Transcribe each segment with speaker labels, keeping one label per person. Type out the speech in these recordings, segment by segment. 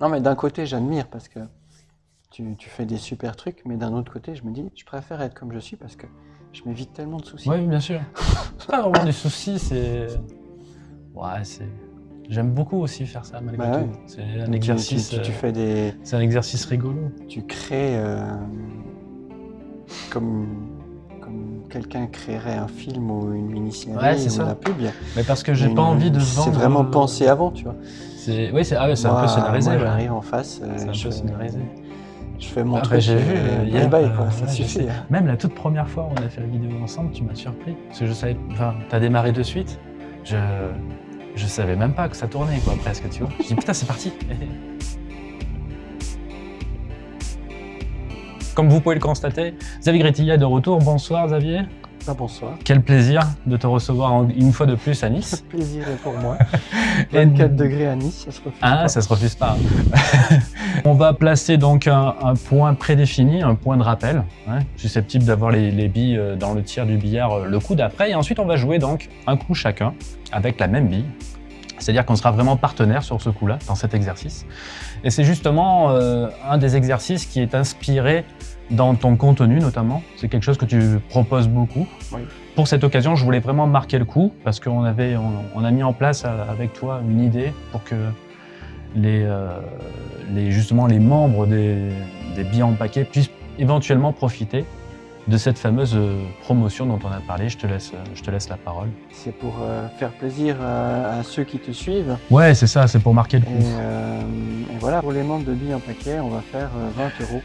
Speaker 1: Non, mais d'un côté, j'admire parce que tu, tu fais des super trucs, mais d'un autre côté, je me dis, je préfère être comme je suis parce que je m'évite tellement de soucis.
Speaker 2: Oui, bien sûr. C'est pas vraiment des soucis, c'est... Ouais, c'est... J'aime beaucoup aussi faire ça, malgré
Speaker 1: Bah ouais.
Speaker 2: tout. C'est un exercice...
Speaker 1: Tu, tu- tu
Speaker 2: euh,
Speaker 1: fais des.
Speaker 2: C'est un exercice rigolo.
Speaker 1: Tu crées. euh, comme. Comme quelqu'un créerait un film ou une mini-série
Speaker 2: Ouais, c'est
Speaker 1: ou
Speaker 2: ça.
Speaker 1: la pub.
Speaker 2: Mais parce que j'ai pas envie de vendre...
Speaker 1: C'est vraiment pensé avant, tu vois.
Speaker 2: C'est- Oui, c'est ah ouais, c'est un peu scénarisé.
Speaker 1: Moi, j'arrive en face, euh,
Speaker 2: C'est un
Speaker 1: je,
Speaker 2: peu
Speaker 1: fais,
Speaker 2: scénarisé.
Speaker 1: je fais mon
Speaker 2: Après,
Speaker 1: truc.
Speaker 2: j'ai vu
Speaker 1: euh, bye
Speaker 2: hier,
Speaker 1: bye,
Speaker 2: euh,
Speaker 1: quoi, ça
Speaker 2: ouais,
Speaker 1: suffit.
Speaker 2: sais. Même la toute première fois où on a fait la vidéo ensemble, tu m'as surpris. Parce que je savais. Enfin, t'as démarré de suite. Je. Je savais même pas que ça tournait, quoi, presque, tu vois. Je dis putain, c'est parti. Comme vous pouvez le constater, Xavier Gretilla est de retour. Bonsoir, Xavier.
Speaker 1: Ah, bonsoir.
Speaker 2: Quel plaisir de te recevoir une fois de plus à Nice.
Speaker 1: plaisir est pour moi.
Speaker 2: Et-
Speaker 1: 24 degrés à Nice, ça se refuse
Speaker 2: Ah,
Speaker 1: pas.
Speaker 2: ça se refuse pas. On va placer donc un, un point prédéfini, un point de rappel, hein, susceptible d'avoir les, les billes euh, dans le tiers du billard euh, le coup d'après. Et ensuite, on va jouer donc un coup chacun avec la même bille. C'est-à-dire qu'on sera vraiment partenaire sur ce coup-là, dans cet exercice. Et c'est justement euh, un des exercices qui est inspiré dans ton contenu notamment. C'est quelque chose que tu proposes beaucoup.
Speaker 1: Oui.
Speaker 2: Pour cette occasion, je voulais vraiment marquer le coup parce qu'on avait, on, on a mis en place euh, avec toi une idée pour que les, euh, les, justement les membres des, des billets en paquet puissent éventuellement profiter de cette fameuse euh, promotion dont on a parlé. Je te laisse, je te laisse la parole.
Speaker 1: C'est pour euh, faire plaisir à, à ceux qui te suivent.
Speaker 2: Ouais, c'est ça, c'est pour marquer le
Speaker 1: Et,
Speaker 2: coup.
Speaker 1: euh, et voilà, pour les membres de Billes en paquet, on va faire euh, 20 euros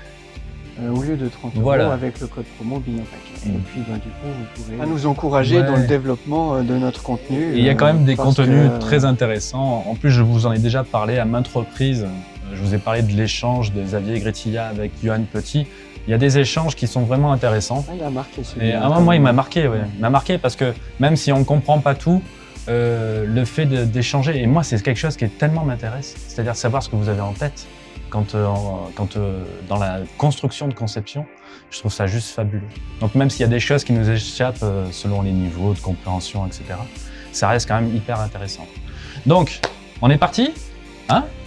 Speaker 1: euh, au lieu de 30 euros
Speaker 2: Voilà.
Speaker 1: avec le code promo en paquet. Et
Speaker 2: Mm.
Speaker 1: puis, bah, du coup, vous pourrez à nous encourager
Speaker 2: Ouais.
Speaker 1: dans le développement euh, de notre contenu.
Speaker 2: Et il y a quand
Speaker 1: euh,
Speaker 2: même des contenus
Speaker 1: que-
Speaker 2: très intéressants. En plus, je vous en ai déjà parlé à maintes reprises. Je vous ai parlé de l'échange de Xavier Gretilla avec Johan Petit. Il y a des échanges qui sont vraiment intéressants.
Speaker 1: Ah, il a marqué
Speaker 2: Et
Speaker 1: celui-là.
Speaker 2: à un moment, il m'a marqué, ouais. Il m'a marqué parce que même si on ne comprend pas tout, euh, le fait d'échanger, et moi, c'est quelque chose qui est tellement m'intéresse, c'est-à-dire savoir ce que vous avez en tête quand, euh, quand euh, dans la construction de conception, je trouve ça juste fabuleux. Donc même s'il y a des choses qui nous échappent euh, selon les niveaux de compréhension, etc., ça reste quand même hyper intéressant. Donc, on est parti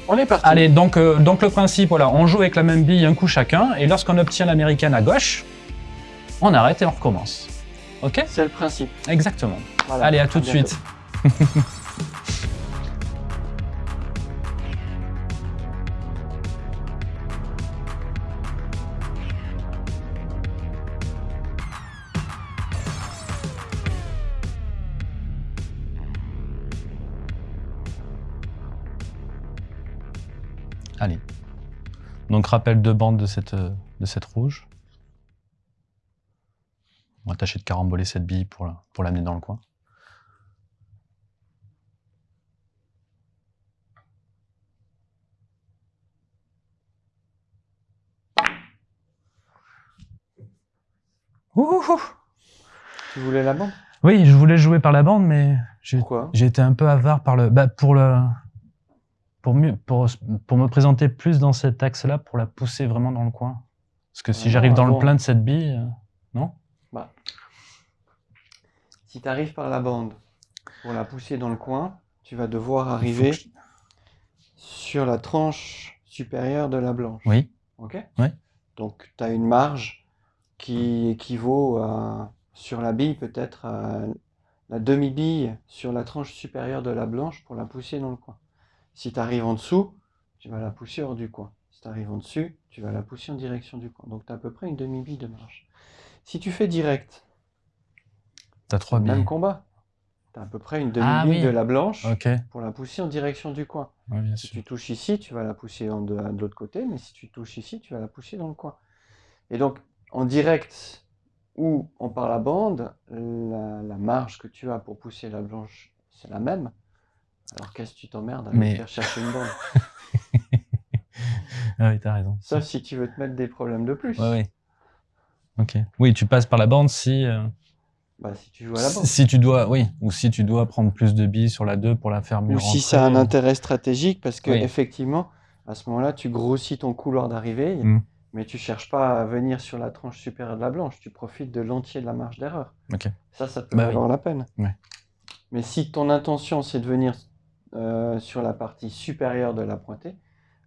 Speaker 1: On est parti.
Speaker 2: Allez, donc, donc le principe, voilà, on joue avec la même bille un coup chacun, et lorsqu'on obtient l'américaine à gauche, on arrête et on recommence. Ok?
Speaker 1: C'est le principe.
Speaker 2: Exactement.
Speaker 1: Voilà.
Speaker 2: Allez, à tout de suite. Allez. Donc rappel de bande de cette, euh, de cette rouge. On va tâcher de caramboler cette bille pour la- pour l'amener dans le coin. Ouh, ouh, ouh.
Speaker 1: Tu voulais la bande?
Speaker 2: Oui, je voulais jouer par la bande, mais j'ai été un peu avare par le, bah, pour le, pour mieux, pour, pour me présenter plus dans cet axe-là, pour la pousser vraiment dans le coin. Parce que si
Speaker 1: Ah,
Speaker 2: j'arrive dans le plein de cette bille, euh, non?
Speaker 1: Bah. Si tu arrives par la bande pour la pousser dans le coin, tu vas devoir arriver
Speaker 2: je-
Speaker 1: sur la tranche supérieure de la blanche.
Speaker 2: Oui.
Speaker 1: Ok?
Speaker 2: Ouais.
Speaker 1: Donc tu as une marge qui équivaut à, sur la bille peut-être à la demi-bille sur la tranche supérieure de la blanche pour la pousser dans le coin. Si tu arrives en dessous, tu vas la pousser hors du coin. Si tu arrives en dessus, tu vas la pousser en direction du coin. Donc tu as à peu près une demi-bille de marge. Si tu fais direct,
Speaker 2: T'as trois
Speaker 1: même
Speaker 2: billes.
Speaker 1: combat. Tu as à peu près une demi-bille
Speaker 2: Ah oui.
Speaker 1: de la blanche pour la pousser en direction du coin.
Speaker 2: Ouais, bien
Speaker 1: Si
Speaker 2: sûr.
Speaker 1: tu touches ici, tu vas la pousser en de, de l'autre côté, mais si tu touches ici, tu vas la pousser dans le coin. Et donc, en direct ou en par la bande, la, la marge que tu as pour pousser la blanche, c'est la même. Alors qu'est-ce que tu t'emmerdes à
Speaker 2: Mais-
Speaker 1: faire chercher une bande
Speaker 2: Ah oui, t'as raison.
Speaker 1: Sauf si tu veux te mettre des problèmes de plus.
Speaker 2: Ouais, ouais. Ok. Oui, tu passes par la bande si, euh,
Speaker 1: Bah, si tu joues à la bande.
Speaker 2: si tu dois, oui, ou si tu dois prendre plus de billes sur la 2 pour la faire mieux
Speaker 1: Ou si ça a un intérêt stratégique, parce que
Speaker 2: Oui.
Speaker 1: effectivement, à ce moment-là, tu grossis ton couloir d'arrivée,
Speaker 2: Mm.
Speaker 1: mais tu cherches pas à venir sur la tranche supérieure de la blanche, tu profites de l'entier de la marge d'erreur.
Speaker 2: Ok.
Speaker 1: Ça, ça peut
Speaker 2: Bah oui.
Speaker 1: valoir la peine.
Speaker 2: Ouais.
Speaker 1: Mais si ton intention, c'est de venir euh, sur la partie supérieure de la pointée,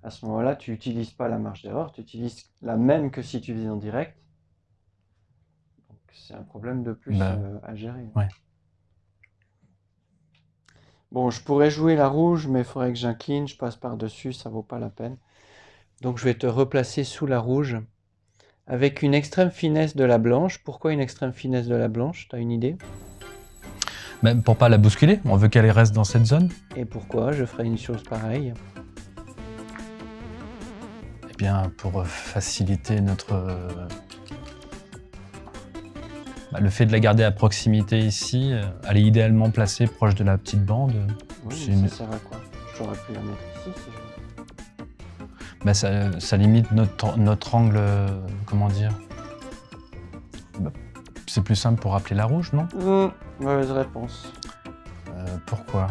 Speaker 1: À ce moment-là, tu n'utilises pas la marge d'erreur, tu utilises la même que si tu faisais en direct. Donc c'est un problème de plus
Speaker 2: Bah,
Speaker 1: euh, à gérer.
Speaker 2: ouais.
Speaker 1: Bon, je pourrais jouer la rouge, mais il faudrait que j'incline, je passe par-dessus, ça vaut pas la peine. Donc je vais te replacer sous la rouge avec une extrême finesse de la blanche. Pourquoi une extrême finesse de la blanche? T'as une idée?
Speaker 2: Même pour pas la bousculer, on veut qu'elle reste dans cette zone.
Speaker 1: Et pourquoi je ferais une chose pareille?
Speaker 2: Eh bien, pour faciliter notre... bah, le fait de la garder à proximité ici, euh, elle est idéalement placée proche de la petite bande.
Speaker 1: Oui,
Speaker 2: C'est
Speaker 1: mais
Speaker 2: une-
Speaker 1: ça sert à quoi? J'aurais pu la mettre ici si je.
Speaker 2: Bah, ça, ça limite notre, notre angle, euh, comment dire? Bah, C'est plus simple pour rappeler la rouge, non?
Speaker 1: Hum, mauvaise réponse.
Speaker 2: Euh, Pourquoi?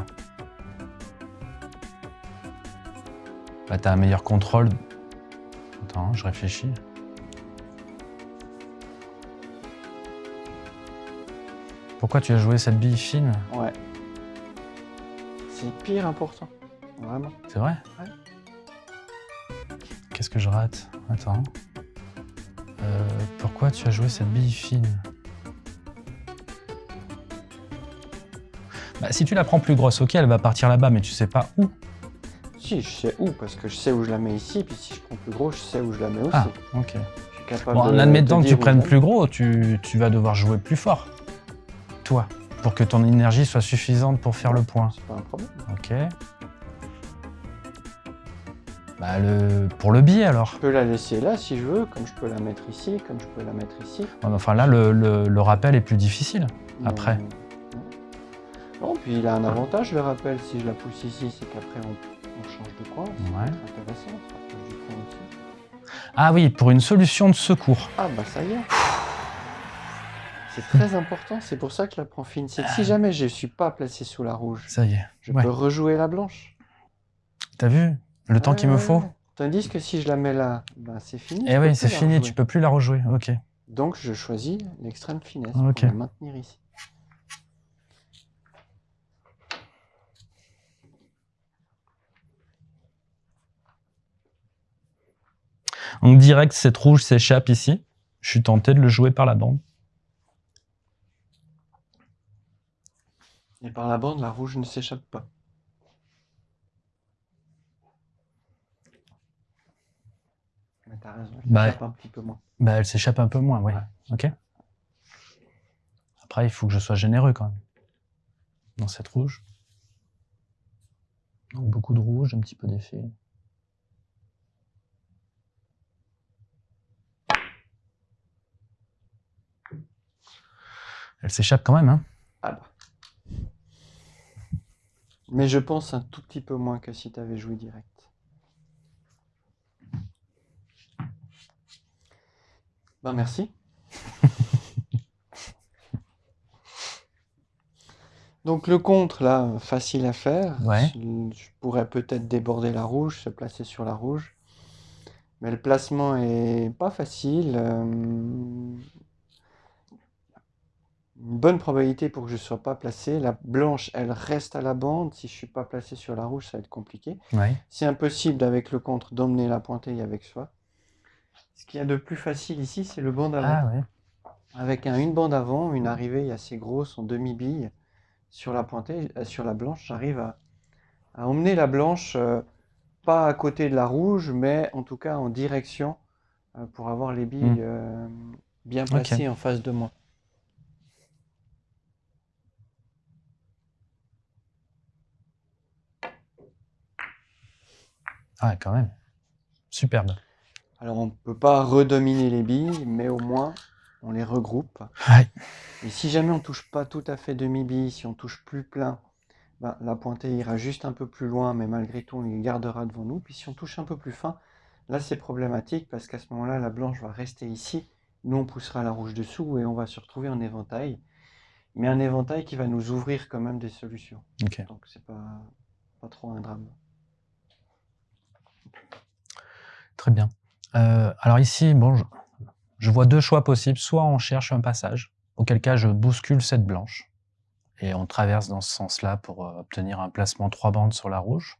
Speaker 2: Bah, t'as un meilleur contrôle. Attends, je réfléchis. Pourquoi tu as joué cette bille fine?
Speaker 1: Ouais. C'est pire important. Vraiment.
Speaker 2: C'est vrai?
Speaker 1: Ouais.
Speaker 2: Qu'est-ce que je rate? Attends. Euh, pourquoi tu as joué cette bille fine? Bah, Si tu la prends plus grosse, ok, elle va partir là-bas, mais tu sais pas où.
Speaker 1: Si, je sais où, parce que je sais où je la mets ici, puis si je prends plus gros, je sais où je la mets aussi.
Speaker 2: Ah, ok.
Speaker 1: Je suis capable
Speaker 2: Bon, en
Speaker 1: de
Speaker 2: admettant que tu prennes plus gros, tu, tu vas devoir jouer plus fort. Toi. Pour que ton énergie soit suffisante pour faire le point.
Speaker 1: C'est pas un problème.
Speaker 2: Ok. Bah, le... pour le billet alors.
Speaker 1: Je peux la laisser là si je veux, comme je peux la mettre ici, comme je peux la mettre ici.
Speaker 2: Enfin là, le, le- le rappel est plus difficile. Après.
Speaker 1: Non, Non, puis il a un avantage, le rappel, si je la pousse ici, c'est qu'après on, on change de coin. C'est
Speaker 2: Ouais.
Speaker 1: intéressant, on du coin aussi.
Speaker 2: Ah oui, pour une solution de secours.
Speaker 1: Ah bah ça y est. C'est très important, c'est pour ça que je la prends fine. C'est que si jamais je ne suis pas placé sous la rouge,
Speaker 2: Ça y est.
Speaker 1: je
Speaker 2: Ouais.
Speaker 1: peux rejouer la blanche.
Speaker 2: T'as vu Le temps qu'il me faut.
Speaker 1: Tandis que si je la mets là, bah, c'est fini. je
Speaker 2: Eh oui, c'est fini, tu peux plus la rejouer. Ok.
Speaker 1: Donc je choisis l'extrême finesse pour la maintenir ici.
Speaker 2: Donc direct, cette rouge s'échappe ici. Je suis tenté de le jouer par la bande.
Speaker 1: Et par la bande, la rouge ne s'échappe pas. Mais t'as raison, elle
Speaker 2: Bah,
Speaker 1: s'échappe un petit peu moins.
Speaker 2: Bah, elle s'échappe un peu moins, oui.
Speaker 1: Ouais.
Speaker 2: Ok. Après, il faut que je sois généreux quand même. Dans cette rouge. Donc, beaucoup de rouge, un petit peu d'effet. Elle s'échappe quand même, hein.
Speaker 1: Ah bah. Mais je pense un tout petit peu moins que si tu avais joué direct. Ben merci. Donc le contre, là, facile à faire.
Speaker 2: Ouais.
Speaker 1: Je pourrais peut-être déborder la rouge, se placer sur la rouge. Mais le placement est pas facile. euh, une bonne probabilité pour que je ne sois pas placé. La blanche, elle reste à la bande. Si je suis pas placé sur la rouge, ça va être compliqué.
Speaker 2: Ouais.
Speaker 1: C'est impossible avec le contre d'emmener la pointée avec soi. Ce qu'il y a de plus facile ici, c'est le bande avant.
Speaker 2: Ah ouais.
Speaker 1: Avec un, une bande avant, une arrivée assez grosse en demi-bille sur la pointée, euh, sur la blanche, j'arrive à, à emmener la blanche, euh, pas à côté de la rouge, mais en tout cas en direction euh, pour avoir les billes
Speaker 2: Mm.
Speaker 1: euh, bien placées en face de moi.
Speaker 2: Ah, quand même. Superbe.
Speaker 1: Alors on ne peut pas redominer les billes, mais au moins on les regroupe.
Speaker 2: Ouais.
Speaker 1: Et si jamais on touche pas tout à fait demi-bille, si on touche plus plein, ben, la pointée ira juste un peu plus loin, mais malgré tout on les gardera devant nous. Puis si on touche un peu plus fin, là c'est problématique parce qu'à ce moment-là la blanche va rester ici, nous on poussera la rouge dessous et on va se retrouver en éventail. Mais un éventail qui va nous ouvrir quand même des solutions. Donc c'est pas, pas trop un drame.
Speaker 2: Très bien. Euh, alors ici, bon, je, vois deux choix possibles. Soit on cherche un passage, auquel cas je bouscule cette blanche, et on traverse dans ce sens-là pour euh, obtenir un placement trois bandes sur la rouge.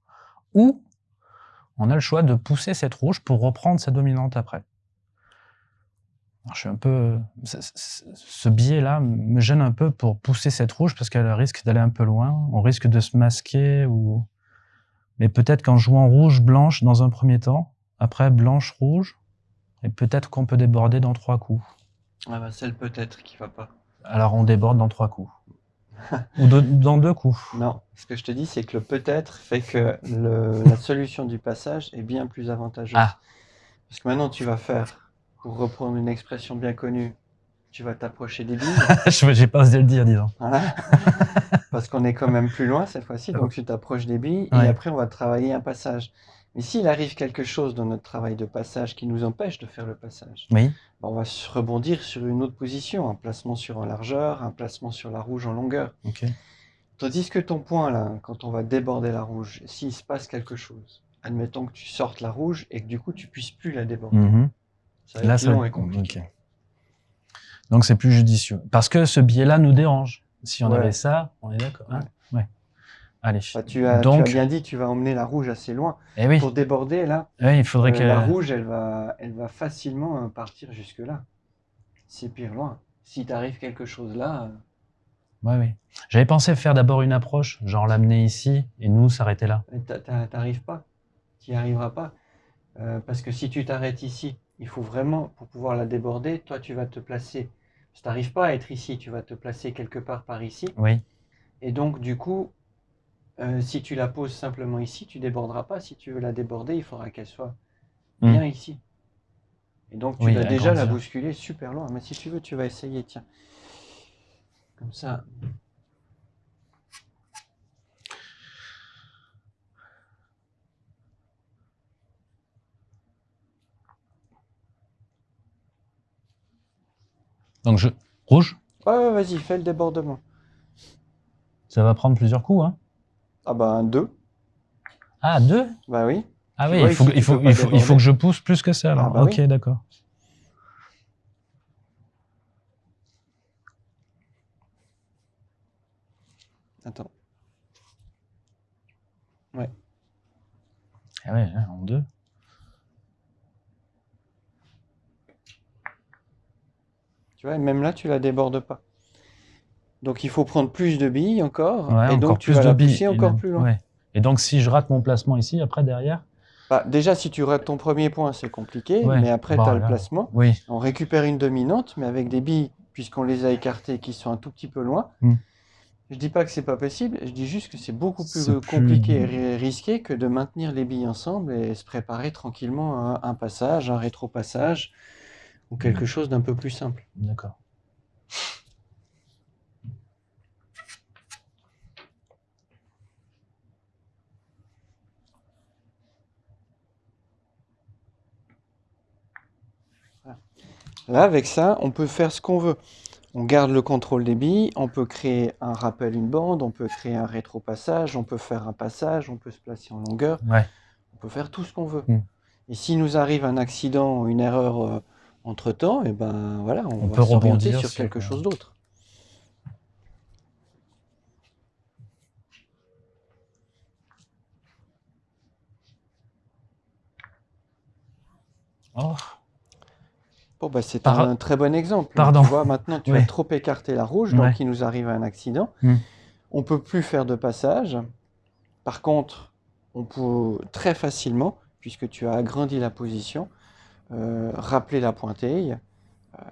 Speaker 2: Ou on a le choix de pousser cette rouge pour reprendre sa dominante après. Je suis un peu, ce- ce ce biais-là me gêne un peu pour pousser cette rouge parce qu'elle risque d'aller un peu loin. On risque de se masquer ou, mais peut-être qu'en jouant rouge blanche dans un premier temps, après blanche rouge, et peut-être qu'on peut déborder dans trois coups.
Speaker 1: Ah bah, c'est le peut-être qui va pas.
Speaker 2: Alors on déborde dans trois coups ou de- dans deux coups.
Speaker 1: Non, ce que je te dis, c'est que le peut-être fait que le- la solution du passage est bien plus avantageuse.
Speaker 2: Ah.
Speaker 1: Parce que maintenant, tu vas faire, pour reprendre une expression bien connue, tu vas t'approcher des billes.
Speaker 2: Je- J'ai pas osé le dire, disons.
Speaker 1: Voilà. Parce qu'on est quand même plus loin cette fois-ci, donc tu t'approches des billes
Speaker 2: Ouais.
Speaker 1: et après on va travailler un passage. Mais s'il arrive quelque chose dans notre travail de passage qui nous empêche de faire le passage,
Speaker 2: Oui.
Speaker 1: bah, on va se rebondir sur une autre position, un placement sur en largeur, un placement sur la rouge en longueur.
Speaker 2: Ok.
Speaker 1: Tandis que ton point là, quand on va déborder la rouge, s'il se passe quelque chose, admettons que tu sortes la rouge et que du coup tu puisses plus la déborder,
Speaker 2: Mhm.
Speaker 1: ça va
Speaker 2: Là,
Speaker 1: être
Speaker 2: ça
Speaker 1: long
Speaker 2: va-
Speaker 1: et compliqué.
Speaker 2: Donc c'est plus judicieux. Parce que ce biais-là nous dérange. Si on
Speaker 1: Ouais.
Speaker 2: avait ça, on est d'accord. hein ouais. Allez.
Speaker 1: Bah, tu, as, tu
Speaker 2: Donc-
Speaker 1: as bien dit, tu vas emmener la rouge assez loin.
Speaker 2: Eh oui.
Speaker 1: Pour déborder là,
Speaker 2: Eh, il faudrait
Speaker 1: Euh,
Speaker 2: que
Speaker 1: La rouge, elle va, elle va facilement euh, partir jusque-là. C'est pire loin. Si t'arrive quelque chose là, euh,
Speaker 2: Ouais, oui. J'avais pensé faire d'abord une approche, genre l'amener ici et nous s'arrêter là.
Speaker 1: t'a- t'a- t'arrives pas. Tu n'y arriveras pas. Euh, parce que si tu t'arrêtes ici, il faut vraiment, pour pouvoir la déborder, toi tu vas te placer. Si t'arrives pas à être ici, tu vas te placer quelque part par ici.
Speaker 2: Oui.
Speaker 1: Et donc, du coup, euh, si tu la poses simplement ici, tu déborderas pas. Si tu veux la déborder, il faudra qu'elle soit
Speaker 2: Hmm.
Speaker 1: bien ici. Et donc, tu
Speaker 2: Oui,
Speaker 1: vas déjà la bousculer super loin. Mais si tu veux, tu vas essayer, tiens. Comme ça.
Speaker 2: Donc je rouge,
Speaker 1: Ouais, ouais, vas-y, fais le débordement.
Speaker 2: ça va prendre plusieurs coups. Hein.
Speaker 1: Ah bah, un 2.
Speaker 2: Ah deux?
Speaker 1: Bah oui.
Speaker 2: Ah
Speaker 1: Tu
Speaker 2: oui, il faut, il faut, il faut, il faut
Speaker 1: déborder.
Speaker 2: que je pousse plus que ça. Alors.
Speaker 1: Ah bah
Speaker 2: ok,
Speaker 1: oui.
Speaker 2: d'accord.
Speaker 1: Attends.
Speaker 2: Ah ouais, hein, en deux.
Speaker 1: Tu vois, et même là, tu la débordes pas. Donc, il faut prendre plus de billes encore.
Speaker 2: Ouais,
Speaker 1: et donc,
Speaker 2: encore
Speaker 1: tu
Speaker 2: plus
Speaker 1: vas
Speaker 2: de
Speaker 1: la
Speaker 2: billes.
Speaker 1: encore plus loin.
Speaker 2: ouais. Et donc si je rate mon placement ici, après derrière?
Speaker 1: Bah, déjà, si tu rates ton premier point, c'est compliqué.
Speaker 2: Ouais.
Speaker 1: Mais après,
Speaker 2: Bon,
Speaker 1: tu as le placement.
Speaker 2: Oui.
Speaker 1: On récupère une dominante, mais avec des billes, puisqu'on les a écartées, qui sont un tout petit peu loin.
Speaker 2: Hmm.
Speaker 1: Je dis pas que c'est pas possible, je dis juste que c'est beaucoup plus compliqué et ri- risqué que de maintenir les billes ensemble et se préparer tranquillement à un passage, un rétro-passage ou quelque chose d'un peu plus simple.
Speaker 2: D'accord.
Speaker 1: Là, avec ça, on peut faire ce qu'on veut. On garde le contrôle des billes, on peut créer un rappel, une bande, on peut créer un rétro-passage, on peut faire un passage, on peut se placer en longueur,
Speaker 2: Ouais.
Speaker 1: on peut faire tout ce qu'on veut.
Speaker 2: Hmm.
Speaker 1: Et s'il nous arrive un accident ou une erreur euh, entre-temps, et ben voilà, on,
Speaker 2: On
Speaker 1: va
Speaker 2: peut rebondir
Speaker 1: sur
Speaker 2: sur,
Speaker 1: quelque chose d'autre.
Speaker 2: Oh.
Speaker 1: Bon, bah, c'est
Speaker 2: Par-
Speaker 1: un très bon exemple.
Speaker 2: Pardon.
Speaker 1: Tu vois, maintenant, tu
Speaker 2: Ouais.
Speaker 1: as trop écarté la rouge, donc
Speaker 2: Ouais.
Speaker 1: il nous arrive un accident.
Speaker 2: Hmm.
Speaker 1: On peut plus faire de passage. Par contre, on peut très facilement, puisque tu as agrandi la position, euh, rappeler la pointille, euh,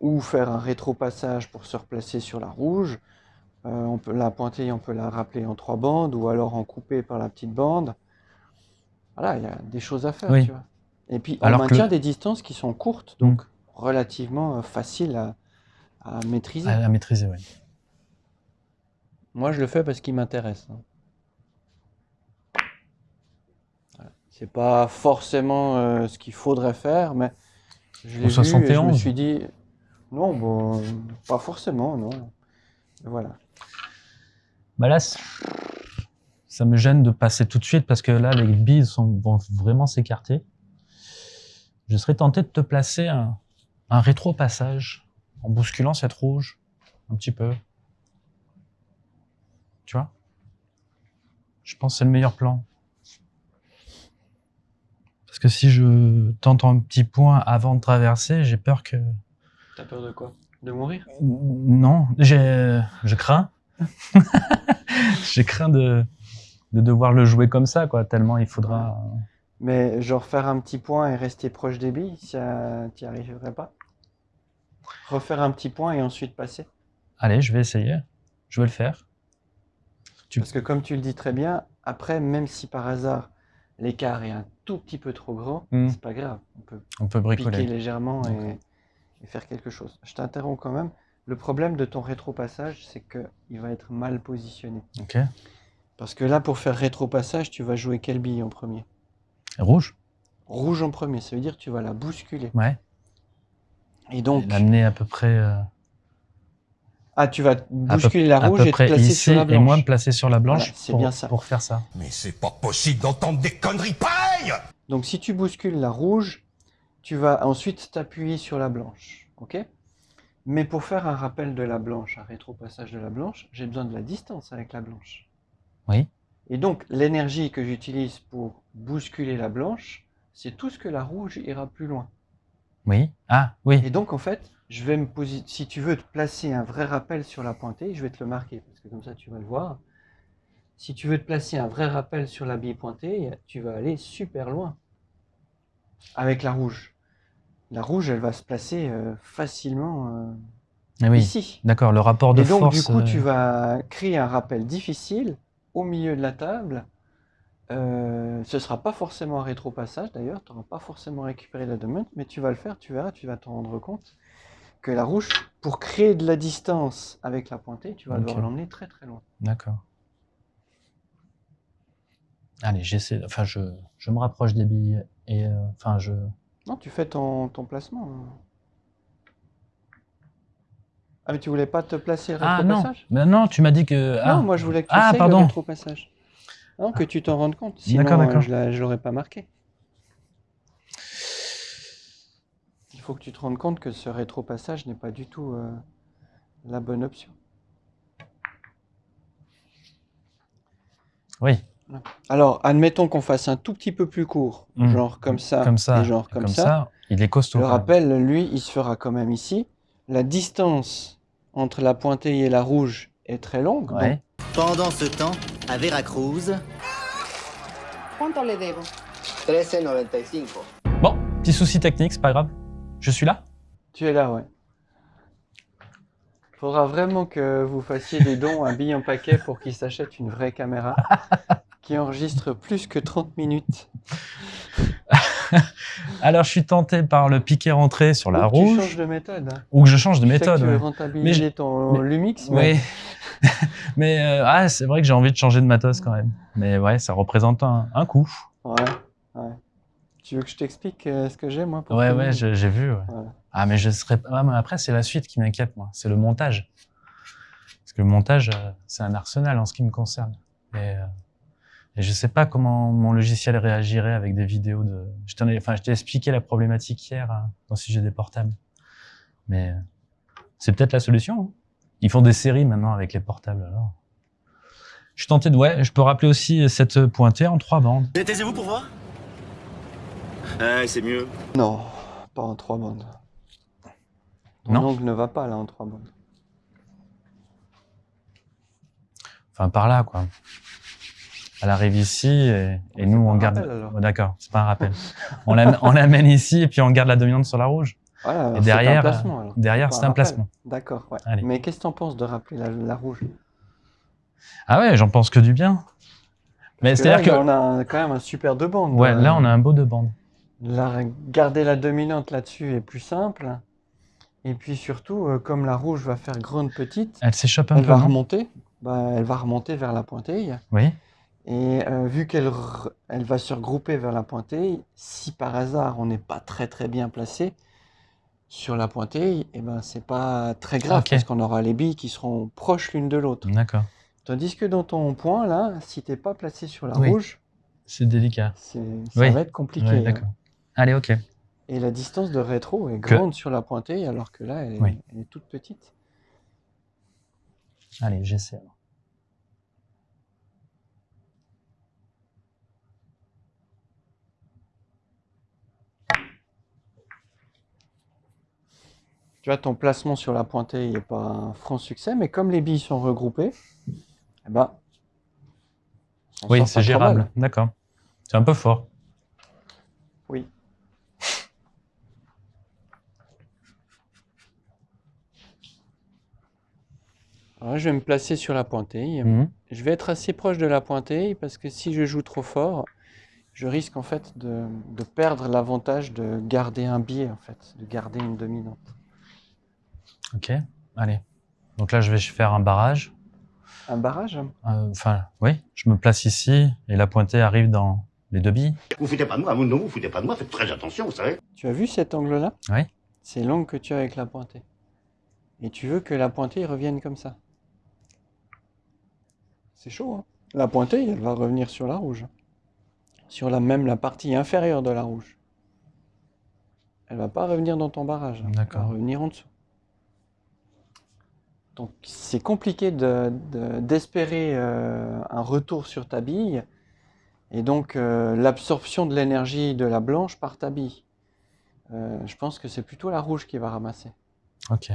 Speaker 1: ou faire un rétro-passage pour se replacer sur la rouge. Euh, on peut, la pointille, on peut la rappeler en trois bandes, ou alors en couper par la petite bande. Voilà, il y a des choses à faire,
Speaker 2: Oui.
Speaker 1: tu vois. Et puis, on
Speaker 2: Alors
Speaker 1: maintient des distances qui sont courtes, donc relativement euh, faciles à, à maîtriser.
Speaker 2: À, à maîtriser, oui.
Speaker 1: Moi, je le fais parce qu'il m'intéresse. hein. Voilà. C'est pas forcément euh, ce qu'il faudrait faire, mais je l'ai vu et je me
Speaker 2: 71.
Speaker 1: suis dit, non, bon, pas forcément, non. Voilà.
Speaker 2: Bah là, ça me gêne de passer tout de suite parce que là, les billes sont, vont vraiment s'écarter. Je serais tenté de te placer un, un rétro-passage en bousculant cette rouge un petit peu. Tu vois? Je pense que c'est le meilleur plan. Parce que si je tente un petit point avant de traverser, j'ai peur que...
Speaker 1: T'as peur de quoi? De mourir?
Speaker 2: Non, j'ai, je crains. j'ai craint de, de devoir le jouer comme ça, quoi, tellement il faudra...
Speaker 1: Mais genre faire un petit point et rester proche des billes, ça t'y arriverais pas? Refaire un petit point et ensuite passer?
Speaker 2: Allez, je vais essayer. Je vais le faire. Tu-
Speaker 1: Parce que comme tu le dis très bien, après, même si par hasard l'écart est un tout petit peu trop grand,
Speaker 2: Hmm.
Speaker 1: c'est pas grave. On peut
Speaker 2: On peut
Speaker 1: piquer
Speaker 2: bricoler.
Speaker 1: légèrement et, et faire quelque chose. Je t'interromps quand même. Le problème de ton rétropassage, c'est qu'il va être mal positionné.
Speaker 2: Ok.
Speaker 1: Parce que là, pour faire rétropassage, tu vas jouer quelle bille en premier?
Speaker 2: Rouge
Speaker 1: Rouge en premier, ça veut dire que tu vas la bousculer.
Speaker 2: Ouais.
Speaker 1: Et donc,
Speaker 2: L'amener à peu près, euh,
Speaker 1: ah, tu vas
Speaker 2: peu,
Speaker 1: bousculer la rouge et te placer
Speaker 2: ici
Speaker 1: sur la
Speaker 2: et
Speaker 1: blanche.
Speaker 2: moi me placer sur la blanche
Speaker 1: Voilà, c'est
Speaker 2: pour,
Speaker 1: bien ça.
Speaker 2: pour faire ça.
Speaker 3: Mais c'est pas possible d'entendre des conneries pareilles
Speaker 1: Donc si tu bouscules la rouge, tu vas ensuite t'appuyer sur la blanche. ok? Mais pour faire un rappel de la blanche, un rétropassage de la blanche, j'ai besoin de la distance avec la blanche.
Speaker 2: Oui.
Speaker 1: Et donc l'énergie que j'utilise pour bousculer la blanche, c'est tout ce que la rouge ira plus loin.
Speaker 2: Oui. Ah, oui.
Speaker 1: Et donc en fait, je vais me poser, si tu veux te placer un vrai rappel sur la pointée, je vais te le marquer, parce que comme ça tu vas le voir. Si tu veux te placer un vrai rappel sur la bille pointée, tu vas aller super loin avec la rouge. La rouge, elle va se placer euh, facilement euh,
Speaker 2: Ah oui.
Speaker 1: ici.
Speaker 2: D'accord, le rapport de
Speaker 1: Et donc
Speaker 2: force.
Speaker 1: du coup,
Speaker 2: euh,
Speaker 1: tu vas créer un rappel difficile au milieu de la table. Euh, ce sera pas forcément un rétropassage d'ailleurs, tu n'auras pas forcément récupéré la demande, mais tu vas le faire, tu verras, tu vas t'en rendre compte que la rouge, pour créer de la distance avec la pointée, tu vas devoir l'emmener très très loin.
Speaker 2: D'accord. Allez, j'essaie. Enfin, je, je me rapproche des billes et euh, enfin, je.
Speaker 1: Non, tu fais ton, ton placement. Ah mais tu voulais pas te placer le
Speaker 2: Ah non.
Speaker 1: rétropassage?
Speaker 2: Mais non, tu m'as dit que. Ah,
Speaker 1: Non, moi je voulais que tu
Speaker 2: Ah, pardon.
Speaker 1: le rétropassage. Non, que tu t'en rendes compte. Sinon,
Speaker 2: D'accord,
Speaker 1: euh,
Speaker 2: d'accord.
Speaker 1: je ne l'aurais pas marqué. Il faut que tu te rendes compte que ce rétropassage n'est pas du tout euh, la bonne option.
Speaker 2: Oui.
Speaker 1: Alors, admettons qu'on fasse un tout petit peu plus court,
Speaker 2: Hmm.
Speaker 1: genre comme ça,
Speaker 2: Comme ça.
Speaker 1: et genre comme, ça.
Speaker 2: Il est costaud.
Speaker 1: Le rappel, lui, il se fera quand même ici. La distance entre la pointée et la rouge est très longue.
Speaker 2: Ouais.
Speaker 1: donc
Speaker 4: Pendant ce temps, à Veracruz,
Speaker 5: ¿Cuánto le debo?
Speaker 6: 13.95.
Speaker 2: Bon, petit souci technique, c'est pas grave. Je suis là.
Speaker 1: Tu es là, ouais. Faudra vraiment que vous fassiez des dons à billes en paquet pour qu'il s'achète une vraie caméra qui enregistre plus que 30 minutes.
Speaker 2: Alors, je suis tenté par le piqué rentré sur la
Speaker 1: Ou que Tu
Speaker 2: rouge
Speaker 1: changes de méthode. hein.
Speaker 2: ou que je change de
Speaker 1: Je sais que
Speaker 2: méthode.
Speaker 1: tu veux
Speaker 2: ouais.
Speaker 1: rentabiliser
Speaker 2: Mais je-
Speaker 1: ton
Speaker 2: mais-
Speaker 1: Lumix, mais
Speaker 2: Oui. mais euh, ah, c'est vrai que j'ai envie de changer de matos quand même. Mais ouais, ça représente un, un coût.
Speaker 1: ouais, ouais. Tu veux que je t'explique euh, ce que j'ai moi pour
Speaker 2: Ouais, ouais, j'ai vu. ouais. Ah, mais je serais. Ah, mais après, c'est la suite qui m'inquiète, moi. C'est le montage. Parce que le montage, euh, c'est un arsenal en ce qui me concerne. Et, euh, et je sais pas comment mon logiciel réagirait avec des vidéos de. Je enfin, t'ai expliqué la problématique hier hein, dans le sujet des portables. Mais euh, c'est peut-être la solution. hein. Ils font des séries maintenant avec les portables. Alors. Je suis tenté de. Ouais, je peux rappeler aussi cette pointée en trois bandes.
Speaker 4: taisez-vous pour voir?
Speaker 6: Ouais, c'est mieux.
Speaker 1: Non, pas en trois bandes. Ton
Speaker 2: Non.
Speaker 1: ongle ne va pas là en trois bandes.
Speaker 2: Enfin, par là, quoi. Elle arrive ici et, nous, on garde. Oh, D'accord, c'est pas un rappel. on l'amène ici et puis on garde la dominante sur la rouge.
Speaker 1: Voilà, alors
Speaker 2: Et
Speaker 1: c'est
Speaker 2: derrière,
Speaker 1: un placement, alors.
Speaker 2: Derrière, c'est un placement.
Speaker 1: D'accord, ouais. Mais qu'est-ce que t'en penses de rappeler la, la rouge?
Speaker 2: Ah ouais, j'en pense que du bien. Mais c'est-à-dire que.
Speaker 1: on a un- quand même un super deux bandes.
Speaker 2: Ouais,
Speaker 1: Euh,
Speaker 2: là, on a un beau deux bandes.
Speaker 1: la- garder la dominante là-dessus est plus simple. Et puis surtout, euh, comme la rouge va faire grande petite,
Speaker 2: Elle s'échappe un
Speaker 1: elle
Speaker 2: peu.
Speaker 1: va
Speaker 2: non?
Speaker 1: remonter. Bah, elle va remonter vers la pointille.
Speaker 2: Oui.
Speaker 1: Et euh, vu qu'elle elle va se regrouper vers la pointille, si par hasard on n'est pas très très bien placé sur la pointille, et ben c'est pas très grave parce qu'on aura les billes qui seront proches l'une de l'autre.
Speaker 2: D'accord.
Speaker 1: Tandis que dans ton point là, si t'es pas placé sur la
Speaker 2: Oui.
Speaker 1: rouge,
Speaker 2: C'est délicat.
Speaker 1: ça
Speaker 2: Oui.
Speaker 1: va être compliqué.
Speaker 2: Ouais,
Speaker 1: hein.
Speaker 2: d'accord. Allez, ok.
Speaker 1: Et la distance de rétro est
Speaker 2: Que-
Speaker 1: grande sur la pointée, alors que là, elle est,
Speaker 2: Oui.
Speaker 1: elle est toute petite.
Speaker 2: Allez, j'essaie. alors.
Speaker 1: Tu vois, ton placement sur la pointée, il n'est pas un franc succès, mais comme les billes sont regroupées, eh ben,
Speaker 2: Oui, c'est gérable. D'accord. C'est un peu fort.
Speaker 1: Oui. Alors là, je vais me placer sur la pointée.
Speaker 2: Mhm.
Speaker 1: Je vais être assez proche de la pointée parce que si je joue trop fort, je risque en fait de, de perdre l'avantage de garder un biais en fait, de garder une dominante.
Speaker 2: Ok, allez. Donc là, je vais faire un barrage.
Speaker 1: Un barrage?
Speaker 2: Euh, Enfin, oui, je me place ici et la pointée arrive dans les deux billes.
Speaker 3: Vous foutez pas de moi, non, vous foutez pas de moi, faites très attention, vous savez.
Speaker 1: Tu as vu cet angle-là?
Speaker 2: Oui.
Speaker 1: C'est l'angle que tu as avec la pointée. Et tu veux que la pointée revienne comme ça. C'est chaud, hein La pointée, elle va revenir sur la rouge. Sur la même la partie inférieure de la rouge. Elle va pas revenir dans ton barrage.
Speaker 2: D'accord.
Speaker 1: Elle va revenir en dessous. Donc c'est compliqué de- de- d'espérer euh, un retour sur ta bille. Et donc euh, l'absorption de l'énergie de la blanche par ta bille. Euh, je pense que c'est plutôt la rouge qui va ramasser.
Speaker 2: Ok.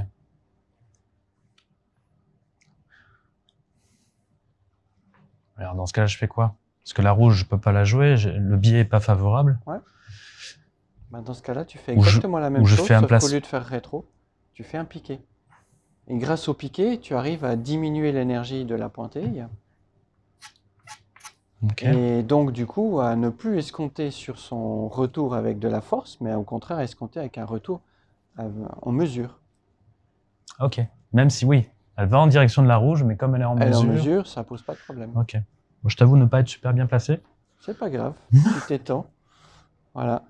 Speaker 2: Alors dans ce cas-là, je fais quoi? Parce que la rouge, je peux pas la jouer, le biais est pas favorable.
Speaker 1: Bah, dans ce cas-là, tu fais
Speaker 2: je-
Speaker 1: exactement la même
Speaker 2: ou je
Speaker 1: chose,
Speaker 2: fais un
Speaker 1: sauf
Speaker 2: place-
Speaker 1: qu'au lieu de faire rétro, tu fais un piqué. Et grâce au piqué, tu arrives à diminuer l'énergie de la pointille.
Speaker 2: Ok.
Speaker 1: Et donc, du coup, à ne plus escompter sur son retour avec de la force, mais au contraire, escompter avec un retour en mesure.
Speaker 2: Ok. Même si oui, elle va en direction de la rouge, mais comme elle est en
Speaker 1: Elle est en
Speaker 2: mesure.
Speaker 1: mesure, ça pose pas de problème.
Speaker 2: Ok. Bon, je t'avoue ne pas être super bien placé.
Speaker 1: C'est pas grave, tu t'étends. Voilà.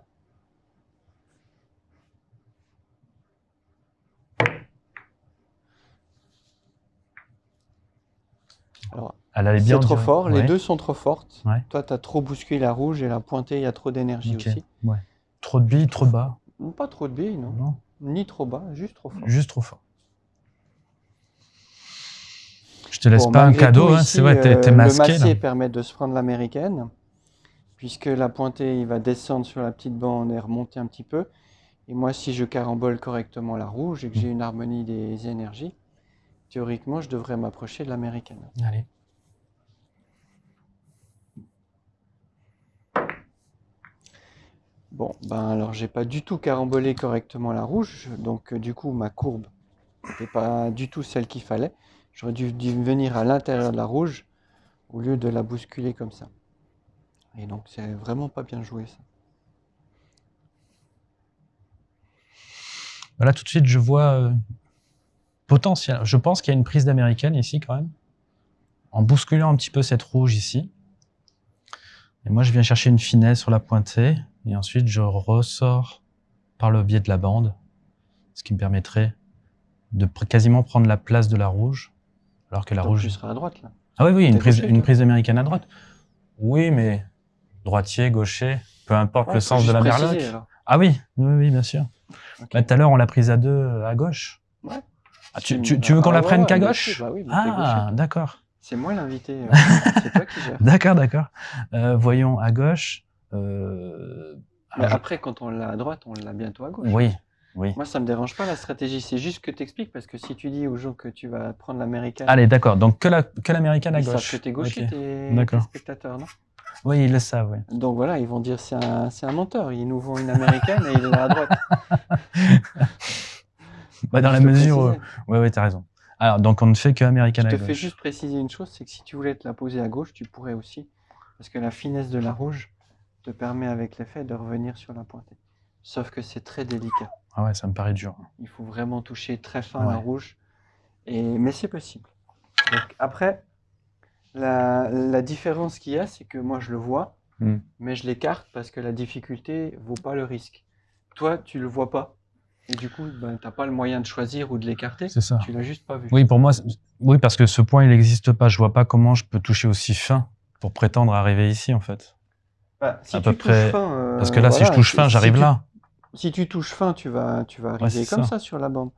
Speaker 1: Alors,
Speaker 2: Elle allait bien.
Speaker 1: c'est trop fort, les deux sont trop fortes.
Speaker 2: Ouais.
Speaker 1: Toi, tu as trop bousculé la rouge et la pointée, il y a trop d'énergie
Speaker 2: Ok.
Speaker 1: aussi.
Speaker 2: Ouais. Trop de billes, trop bas.
Speaker 1: Pas trop de billes, non.
Speaker 2: Non.
Speaker 1: Ni trop bas, juste trop fort.
Speaker 2: Juste trop fort. Je te laisse
Speaker 1: Bon,
Speaker 2: pas un cadeau, hein, c'est vrai, t'es
Speaker 1: euh, Le
Speaker 2: masqué.
Speaker 1: massier
Speaker 2: là.
Speaker 1: permet de se prendre l'américaine, puisque la pointée, il va descendre sur la petite bande et remonter un petit peu. Et moi, si je carambole correctement la rouge et que j'ai une harmonie des énergies, théoriquement, je devrais m'approcher de l'américaine.
Speaker 2: Allez.
Speaker 1: Bon, ben alors, j'ai pas du tout carambolé correctement la rouge, donc euh, du coup, ma courbe n'était pas du tout celle qu'il fallait. J'aurais dû, dû venir à l'intérieur de la rouge au lieu de la bousculer comme ça. Et donc, c'est vraiment pas bien joué, ça.
Speaker 2: Voilà, tout de suite, je vois euh, potentiel. Je pense qu'il y a une prise d'américaine ici, quand même. En bousculant un petit peu cette rouge ici. Et moi, je viens chercher une finesse sur la pointée. Et ensuite, je ressors par le biais de la bande. Ce qui me permettrait de pr- quasiment prendre la place de la rouge. Alors que la rouge.
Speaker 1: tu seras à droite, là.
Speaker 2: Ah oui, oui, une prise, une prise américaine à droite. Oui, mais droitier, gaucher, peu importe
Speaker 1: Ouais,
Speaker 2: le sens de la
Speaker 1: alors.
Speaker 2: Ah oui, oui, oui, bien sûr. Bah, tout à l'heure, on l'a prise à deux à gauche.
Speaker 1: Ouais.
Speaker 2: Ah, tu, veux qu'on
Speaker 1: ah
Speaker 2: la prenne
Speaker 1: ouais,
Speaker 2: qu'à gauche
Speaker 1: bah oui,
Speaker 2: Ah, d'accord.
Speaker 1: C'est moi l'invité, euh, c'est toi qui gères.
Speaker 2: D'accord, d'accord. Euh, voyons à gauche. euh, je-
Speaker 1: après, quand on l'a à droite, on l'a bientôt à gauche.
Speaker 2: Oui, oui.
Speaker 1: Moi, ça me dérange pas la stratégie, c'est juste que tu expliques, parce que si tu dis aux gens que tu vas prendre l'américaine,
Speaker 2: Allez, d'accord. Donc que la que l'américaine à
Speaker 1: ils savent
Speaker 2: gauche.
Speaker 1: que t'es gaucher,
Speaker 2: Ok.
Speaker 1: tes, spectateurs, non?
Speaker 2: Oui, ils le savent. Oui.
Speaker 1: Donc voilà, ils vont dire c'est un, menteur, ils nous vont une américaine et il est à droite.
Speaker 2: Bah, dans la mesure. où-
Speaker 1: précisais.
Speaker 2: Oui, oui, t'as raison. Alors, donc on ne fait que américaine
Speaker 1: Je
Speaker 2: à
Speaker 1: te
Speaker 2: gauche.
Speaker 1: fais juste préciser une chose, c'est que si tu voulais te la poser à gauche, tu pourrais aussi, parce que la finesse de la rouge te permet avec l'effet de revenir sur la pointée. Sauf que c'est très délicat.
Speaker 2: Ah ouais, ça me paraît dur.
Speaker 1: Il faut vraiment toucher très fin la
Speaker 2: Ouais.
Speaker 1: rouge. Et... Mais c'est possible. Donc après, la, la différence qu'il y a, c'est que moi je le vois,
Speaker 2: Hmm.
Speaker 1: mais je l'écarte parce que la difficulté vaut pas le risque. Toi, tu le vois pas. Et du coup, ben, tu n'as pas le moyen de choisir ou de l'écarter.
Speaker 2: C'est ça.
Speaker 1: Tu l'as juste pas vu.
Speaker 2: Oui, pour moi, oui, parce que ce point, il n'existe pas. Je vois pas comment je peux toucher aussi fin pour prétendre arriver ici, en fait.
Speaker 1: Bah, si
Speaker 2: à
Speaker 1: tu
Speaker 2: peu
Speaker 1: touches
Speaker 2: près-
Speaker 1: fin, euh,
Speaker 2: Parce que là, si je touche fin,
Speaker 1: si
Speaker 2: j'arrive
Speaker 1: tu-
Speaker 2: là.
Speaker 1: Si tu touches fin, tu vas, tu vas arriver comme
Speaker 2: ça.
Speaker 1: ça. sur la bande.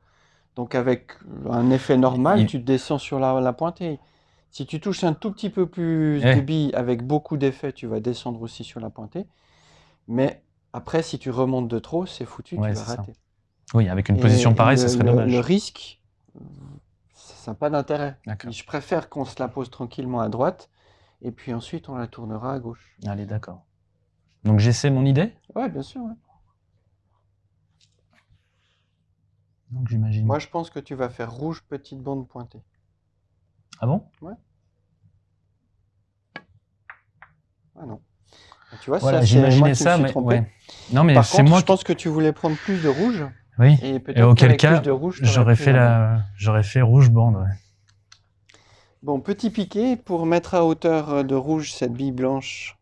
Speaker 1: Donc avec un effet normal,
Speaker 2: Il-
Speaker 1: tu descends sur la, la pointée. Si tu touches un tout petit peu plus
Speaker 2: Eh.
Speaker 1: de billes avec beaucoup d'effets, tu vas descendre aussi sur la pointée. Mais après, si tu remontes de trop, c'est foutu,
Speaker 2: Ouais,
Speaker 1: tu vas
Speaker 2: ça. Oui, avec une
Speaker 1: Et
Speaker 2: position pareille, ce serait
Speaker 1: le-
Speaker 2: dommage.
Speaker 1: Le risque, ça n'a pas d'intérêt. Je préfère qu'on se la pose tranquillement à droite, et puis ensuite on la tournera à gauche.
Speaker 2: Allez, d'accord. Donc j'essaie mon idée?
Speaker 1: Ouais, bien sûr. ouais.
Speaker 2: Donc j'imagine.
Speaker 1: Moi, je pense que tu vas faire rouge, petite bande pointée.
Speaker 2: Ah bon?
Speaker 1: Ah non. Tu vois,
Speaker 2: Voilà, j'imaginais ça, mais ouais. Non, mais
Speaker 1: Par
Speaker 2: c'est
Speaker 1: contre,
Speaker 2: moi
Speaker 1: je
Speaker 2: qui...
Speaker 1: pense que tu voulais prendre plus de rouge,
Speaker 2: Oui.
Speaker 1: et
Speaker 2: auquel cas,
Speaker 1: t'aurais
Speaker 2: j'aurais fait
Speaker 1: la-
Speaker 2: la, j'aurais fait rouge bande. ouais.
Speaker 1: Bon, petit piqué pour mettre à hauteur euh, de rouge cette bille blanche.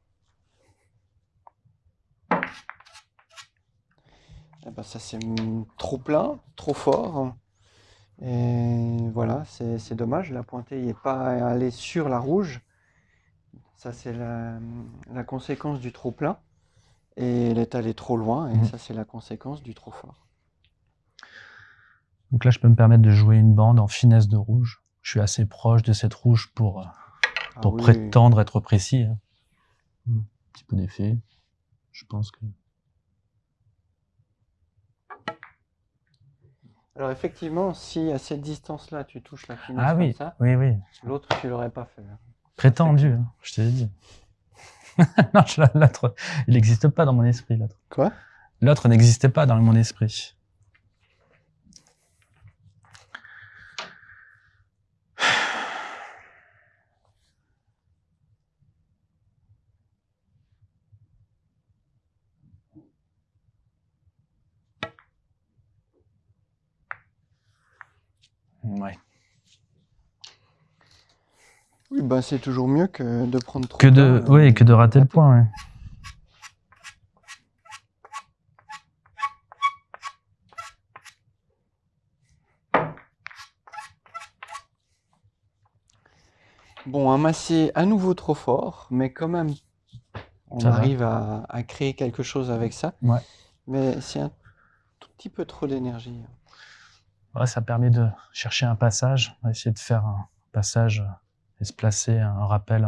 Speaker 1: Eh ben, ça c'est trop plein, trop fort. Et voilà, c'est dommage, la pointée n'est pas allée sur la rouge. Ça c'est la, la conséquence du trop plein. Et elle est allée trop loin, et
Speaker 2: Mhm.
Speaker 1: ça c'est la conséquence du trop fort.
Speaker 2: Donc là, je peux me permettre de jouer une bande en finesse de rouge. Je suis assez proche de cette rouge pour, euh,
Speaker 1: Ah
Speaker 2: pour
Speaker 1: oui,
Speaker 2: prétendre être précis. hein. Un petit peu d'effet. Je pense que.
Speaker 1: Alors effectivement, si à cette distance-là tu touches la finesse
Speaker 2: Ah
Speaker 1: comme
Speaker 2: oui,
Speaker 1: ça,
Speaker 2: oui, oui.
Speaker 1: l'autre tu l'aurais pas fait. hein.
Speaker 2: Prétendu, hein, je te l'ai dit. non, l'autre, il n'existe pas dans mon esprit, l'autre.
Speaker 1: Quoi?
Speaker 2: L'autre n'existait pas dans mon esprit. Ouais.
Speaker 1: Oui, bah c'est toujours mieux que de prendre trop
Speaker 2: Que de,
Speaker 1: plein,
Speaker 2: ouais,
Speaker 1: euh,
Speaker 2: que de rater le point. ouais.
Speaker 1: Bon, un massé à nouveau trop fort, mais quand même, on
Speaker 2: Ça
Speaker 1: arrive à, à créer quelque chose avec ça.
Speaker 2: Ouais.
Speaker 1: Mais c'est un tout petit peu trop d'énergie.
Speaker 2: Ouais, ça permet de chercher un passage, on va essayer de faire un passage et se placer un rappel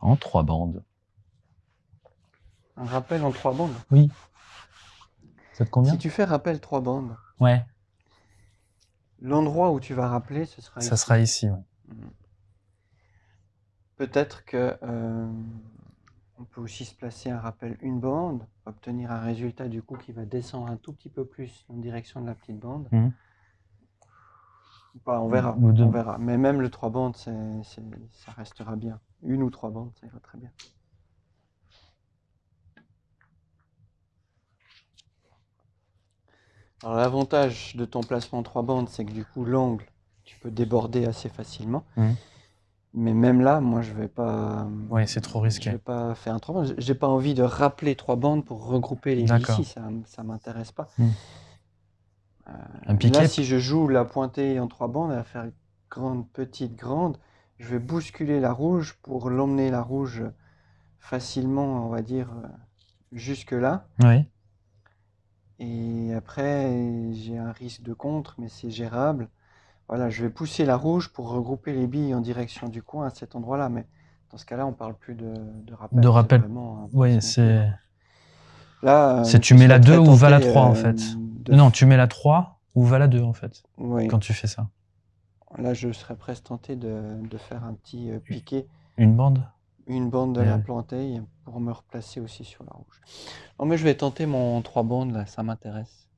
Speaker 2: en trois bandes.
Speaker 1: Un rappel en trois bandes?
Speaker 2: Ça te convient?
Speaker 1: Si tu fais rappel trois bandes,
Speaker 2: Ouais,
Speaker 1: l'endroit où tu vas rappeler, ce sera
Speaker 2: ça
Speaker 1: ici.
Speaker 2: sera ici. ouais.
Speaker 1: Peut-être que euh, on peut aussi se placer un rappel une bande, obtenir un résultat du coup qui va descendre un tout petit peu plus en direction de la petite bande.
Speaker 2: Mhm.
Speaker 1: Ou pas, on verra,
Speaker 2: Ou
Speaker 1: on verra. Mais même le trois bandes, c'est, c'est- ça restera bien. Une ou trois bandes, ça ira très bien. Alors l'avantage de ton placement en trois bandes, c'est que du coup l'angle, tu peux déborder assez facilement.
Speaker 2: Mhm.
Speaker 1: Mais même là, moi je vais pas.
Speaker 2: Ouais, c'est trop
Speaker 1: Je
Speaker 2: risqué.
Speaker 1: vais pas faire un trois bandes. J'ai pas envie de rappeler trois bandes pour regrouper les ici. Ça, ça m'intéresse pas.
Speaker 2: Hmm. Un
Speaker 1: Là, si je joue la pointée en trois bandes, à faire grande, petite, grande, je vais bousculer la rouge pour l'emmener la rouge facilement, on va dire, euh, jusque là.
Speaker 2: Oui,
Speaker 1: Et après, j'ai un risque de contre, mais c'est gérable. Voilà, je vais pousser la rouge pour regrouper les billes en direction du coin à cet endroit-là. Mais dans ce cas-là, on parle plus de, de rappel.
Speaker 2: De rappel. oui, c'est.
Speaker 1: Là,
Speaker 2: C'est
Speaker 1: euh,
Speaker 2: tu mets la
Speaker 1: serais
Speaker 2: 2
Speaker 1: très
Speaker 2: ou va la
Speaker 1: tenté,
Speaker 2: 3 en
Speaker 1: euh,
Speaker 2: fait.
Speaker 1: de-
Speaker 2: Non, tu mets la 3 ou va la 2 en fait,
Speaker 1: Oui.
Speaker 2: quand tu fais ça.
Speaker 1: Là, je serais presque tenté de, de faire un petit euh, piqué,
Speaker 2: Une bande?
Speaker 1: Une bande de la plantée pour me replacer aussi sur la rouge. Non, mais je vais tenter mon trois bandes là, ça m'intéresse.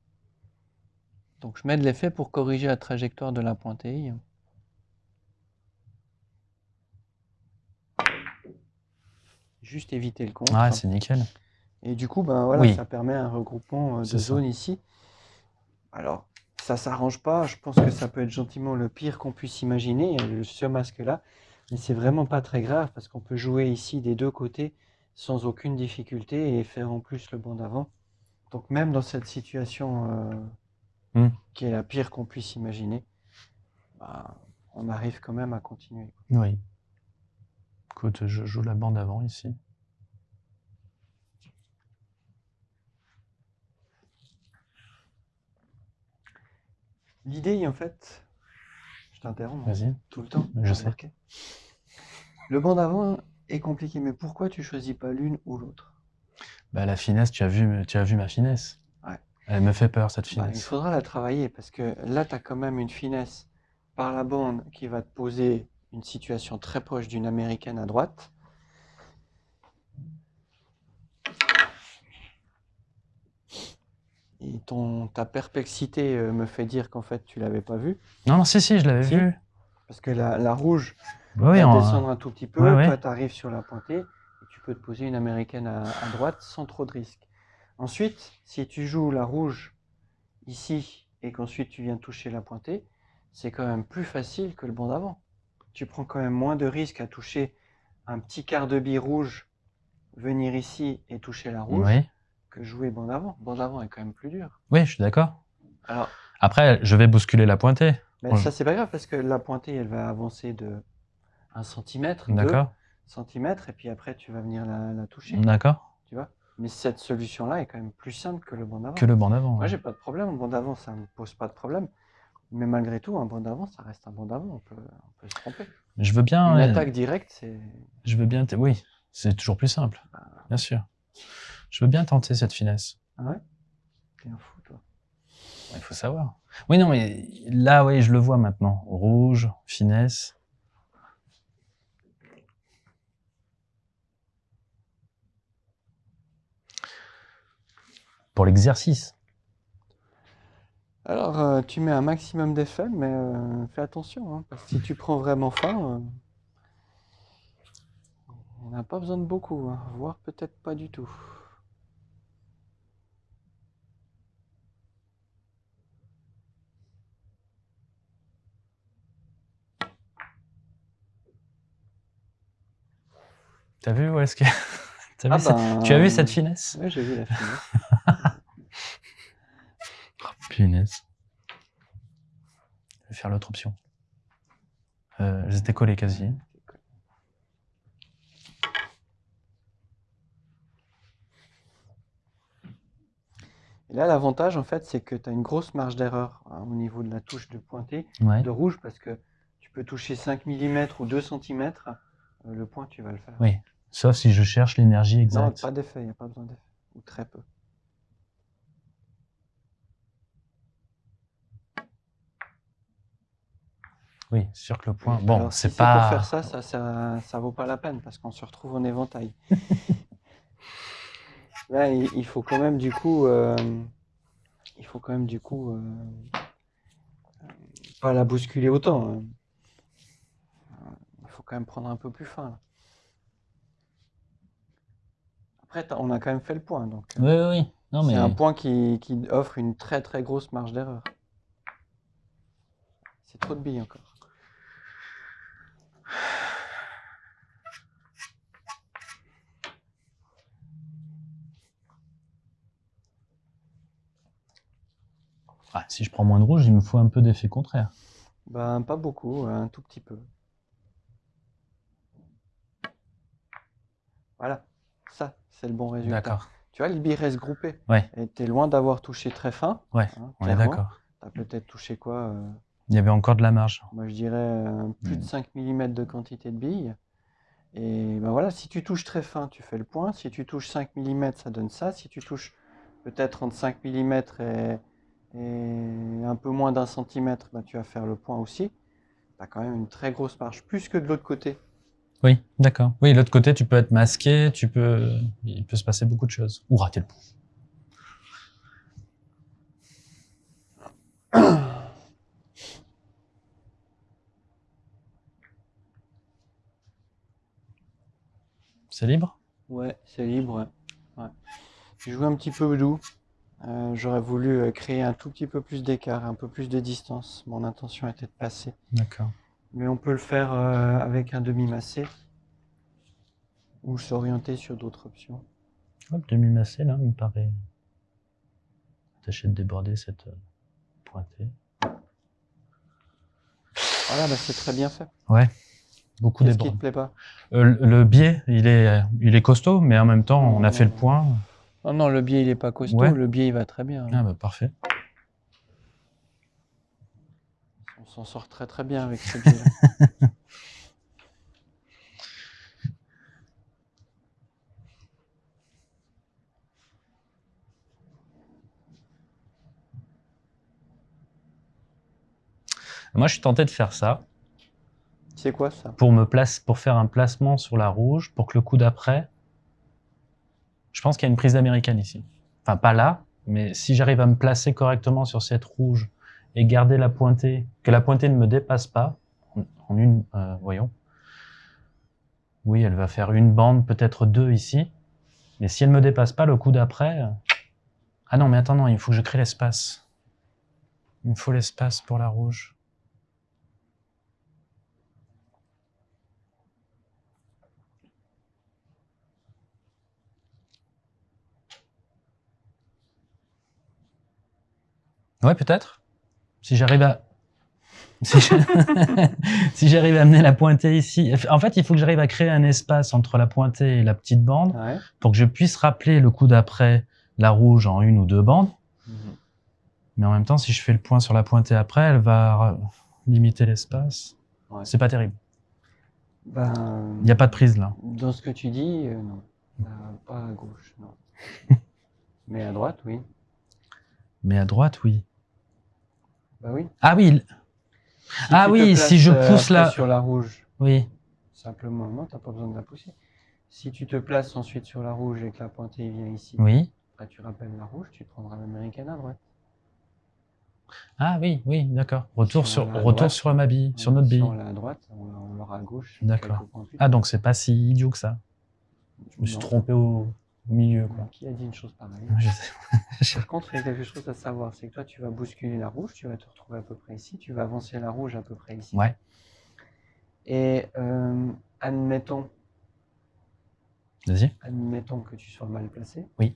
Speaker 1: Donc, je mets de l'effet pour corriger la trajectoire de la pointille. Juste éviter le contre.
Speaker 2: Ah, c'est nickel.
Speaker 1: Et du coup, ben voilà,
Speaker 2: Oui.
Speaker 1: ça permet un regroupement euh, de zones ici. Alors, ça s'arrange pas. Je pense que ça peut être gentiment le pire qu'on puisse imaginer, euh, ce masque-là. Mais c'est vraiment pas très grave parce qu'on peut jouer ici des deux côtés sans aucune difficulté et faire en plus le banc d'avant. Donc même dans cette situation euh,
Speaker 2: Hmm.
Speaker 1: qui est la pire qu'on puisse imaginer, bah, on arrive quand même à continuer.
Speaker 2: Oui. Écoute, je joue la bande avant ici.
Speaker 1: L'idée, en fait, je t'interromps. hein. Tout le temps.
Speaker 2: Je sais.
Speaker 1: Le banc d'avant est compliqué, mais pourquoi tu choisis pas l'une ou l'autre?
Speaker 2: Bah, la finesse, tu as vu, tu as vu ma finesse.
Speaker 1: Ouais.
Speaker 2: Elle me fait peur cette
Speaker 1: Bah, il
Speaker 2: finesse.
Speaker 1: faudra la travailler parce que là, tu as quand même une finesse par la bande qui va te poser une situation très proche d'une américaine à droite. Et ton, ta perplexité euh, me fait dire qu'en fait, tu l'avais pas vue.
Speaker 2: Non, non, si, si, je l'avais
Speaker 1: Si.
Speaker 2: vu.
Speaker 1: Parce que la, la rouge
Speaker 2: Oui,
Speaker 1: va
Speaker 2: en-
Speaker 1: descendre un tout petit peu. Toi, tu arrives sur la pointée et tu peux te poser une américaine à, à droite sans trop de risque. Ensuite, si tu joues la rouge ici et qu'ensuite tu viens toucher la pointée, c'est quand même plus facile que le banc d'avant. Tu prends quand même moins de risques à toucher un petit quart de bille rouge, venir ici et toucher la rouge,
Speaker 2: oui.
Speaker 1: Que jouer banc d'avant. Banc d'avant est quand même plus dur.
Speaker 2: oui, je suis d'accord.
Speaker 1: Alors,
Speaker 2: Après, je vais bousculer la pointée. Ouais.
Speaker 1: ça c'est pas grave parce que la pointée elle va avancer de 1 cm, 2
Speaker 2: D'accord
Speaker 1: cm, et puis après tu vas venir la, la toucher.
Speaker 2: D'accord.
Speaker 1: tu vois? Mais cette solution-là est quand même plus simple que le banc d'avant.
Speaker 2: Que le banc d'avant.
Speaker 1: Moi,
Speaker 2: ouais.
Speaker 1: j'ai pas de problème. Un banc d'avant, ça me pose pas de problème. Mais malgré tout, un banc d'avant, ça reste un banc d'avant. On peut, on peut se tromper.
Speaker 2: Je veux bien.
Speaker 1: Une attaque directe, c'est.
Speaker 2: Je veux bien. Oui, c'est toujours plus simple.
Speaker 1: Bah.
Speaker 2: Bien sûr. Je veux bien tenter cette finesse.
Speaker 1: Ah ouais? T'es un fou, toi.
Speaker 2: Il faut savoir. Oui, non, mais là, oui, je le vois maintenant. Rouge, finesse. Pour l'exercice.
Speaker 1: Alors, euh, tu mets un maximum d'effets, mais euh, fais attention. hein, parce que si tu prends vraiment fin, euh, on n'a pas besoin de beaucoup. hein, voire peut-être pas du tout.
Speaker 2: T'as vu où est-ce que.
Speaker 1: Ah ben,
Speaker 2: Tu as vu cette finesse?
Speaker 1: Ouais, j'ai vu la finesse.
Speaker 2: Punaise. Je vais faire l'autre option. Euh, étaient collées quasi.
Speaker 1: Et là, l'avantage, en fait, c'est que tu as une grosse marge d'erreur hein, au niveau de la touche de pointée.
Speaker 2: Ouais.
Speaker 1: de rouge parce que tu peux toucher 5 mm ou 2 cm, le point tu vas le faire.
Speaker 2: Oui. Sauf si je cherche l'énergie
Speaker 1: non,
Speaker 2: exacte.
Speaker 1: pas d'effet, il n'y a pas besoin d'effet. Ou très peu.
Speaker 2: Oui, c'est sûr que le point. Bon,
Speaker 1: Alors, si
Speaker 2: c'est pas.
Speaker 1: pour faire ça, ça, ça, ça vaut pas la peine parce qu'on se retrouve en éventail. Là, il, il faut quand même du coup, euh, il faut quand même du coup, euh, euh, pas la bousculer autant. hein. Il faut quand même prendre un peu plus fin. là. Après, t'as- on a quand même fait le point, donc. euh,
Speaker 2: Oui, oui, oui. Non, mais.
Speaker 1: C'est un point qui, qui offre une très très grosse marge d'erreur. C'est trop de billes encore.
Speaker 2: Ah, si je prends moins de rouge, il me faut un peu d'effet contraire.
Speaker 1: Ben, pas beaucoup, un tout petit peu. Voilà, ça, c'est le bon résultat.
Speaker 2: D'accord.
Speaker 1: Tu vois, billet reste groupé.
Speaker 2: Ouais.
Speaker 1: Et t'es loin d'avoir touché très fin.
Speaker 2: Ouais,
Speaker 1: hein,
Speaker 2: on est d'accord.
Speaker 1: T'as peut-être touché quoi euh,
Speaker 2: Il y avait encore de la marge.
Speaker 1: Moi, je dirais euh, plus de
Speaker 2: Mm.
Speaker 1: 5 mm de quantité de billes. Et ben voilà, si tu touches très fin, tu fais le point. Si tu touches 5 mm, ça donne ça. Si tu touches peut-être entre 5 mm et, et un peu moins d'un centimètre, ben, tu vas faire le point aussi. Tu as quand même une très grosse marge, plus que de l'autre côté.
Speaker 2: Oui, d'accord. Oui, l'autre côté, tu peux être masqué, tu peux, il peut se passer beaucoup de choses. Ou rater le coup. C'est libre?
Speaker 1: Ouais, c'est libre. Ouais. Ouais. J'ai joué un petit peu doux. Euh, J'aurais voulu euh, créer un tout petit peu plus d'écart, un peu plus de distance. Mon intention était de passer.
Speaker 2: D'accord.
Speaker 1: Mais on peut le faire euh, avec un demi-massé ou s'orienter sur d'autres options.
Speaker 2: Hop, demi-massé, là, me paraît. Tâcher de déborder cette euh, pointée.
Speaker 1: Voilà, bah, c'est très bien fait.
Speaker 2: Beaucoup
Speaker 1: Qu'est-ce qui te plaît pas?
Speaker 2: Euh, le- le biais, il est, il est costaud, mais en même temps, on a fait le point.
Speaker 1: Non, non, le biais il est pas costaud.
Speaker 2: Ouais.
Speaker 1: Le biais il va très bien.
Speaker 2: Ah bah parfait.
Speaker 1: s'en sort très très bien avec ce biais
Speaker 2: Moi, je suis tenté de faire ça.
Speaker 1: C'est quoi ça?
Speaker 2: Pour, me place, pour faire un placement sur la rouge, pour que le coup d'après... Je pense qu'il y a une prise d'américaine ici. Enfin, pas là, mais si j'arrive à me placer correctement sur cette rouge et garder la pointée, que la pointée ne me dépasse pas, en- une, euh, voyons. Oui, elle va faire une bande, peut-être deux ici. Mais si elle me dépasse pas, le coup d'après, euh, ah non, mais attends, non, il faut que je crée l'espace. Il me faut l'espace pour la rouge. Ouais, peut-être. Si j'arrive à... Si j'arrive à amener la pointée ici... En fait, il faut que j'arrive à créer un espace entre la pointée et la petite bande
Speaker 1: Ouais.
Speaker 2: pour que je puisse rappeler le coup d'après la rouge en une ou deux bandes.
Speaker 1: Mhm.
Speaker 2: Mais en même temps, si je fais le point sur la pointée après, elle va limiter l'espace.
Speaker 1: Ouais.
Speaker 2: C'est pas terrible.
Speaker 1: Ben,
Speaker 2: Il n'y a pas de prise là.
Speaker 1: Dans ce que tu dis, euh, non. Euh, pas à gauche, non. Mais à droite, oui.
Speaker 2: Mais à droite, oui.
Speaker 1: Bah oui.
Speaker 2: Ah oui,
Speaker 1: Si
Speaker 2: Ah
Speaker 1: tu
Speaker 2: oui, si je
Speaker 1: euh,
Speaker 2: pousse la-
Speaker 1: sur la rouge,
Speaker 2: oui.
Speaker 1: simplement, non, t'as pas besoin de la pousser. Si tu te places ensuite sur la rouge et que la pointée vient ici,
Speaker 2: Oui.
Speaker 1: après tu rappelles la rouge, tu prendras l'américaine à droite.
Speaker 2: Ah oui, oui, d'accord. Retour
Speaker 1: Sur
Speaker 2: retour
Speaker 1: droite.
Speaker 2: sur ma bille, sur notre
Speaker 1: Si
Speaker 2: bille.
Speaker 1: on l'a à droite, on l'a- on l'aura à gauche.
Speaker 2: D'accord. Ah donc c'est pas si idiot que ça. Je me suis
Speaker 1: Non.
Speaker 2: trompé au, au milieu quoi.
Speaker 1: Qui a dit une chose pareille
Speaker 2: Je sais.
Speaker 1: Par contre, il y a quelque chose à savoir, c'est que toi, tu vas bousculer la rouge, tu vas te retrouver à peu près ici, tu vas avancer la rouge à peu près ici.
Speaker 2: Ouais.
Speaker 1: Et euh, admettons,
Speaker 2: Vas-y.
Speaker 1: admettons que tu sois mal placé.
Speaker 2: Oui.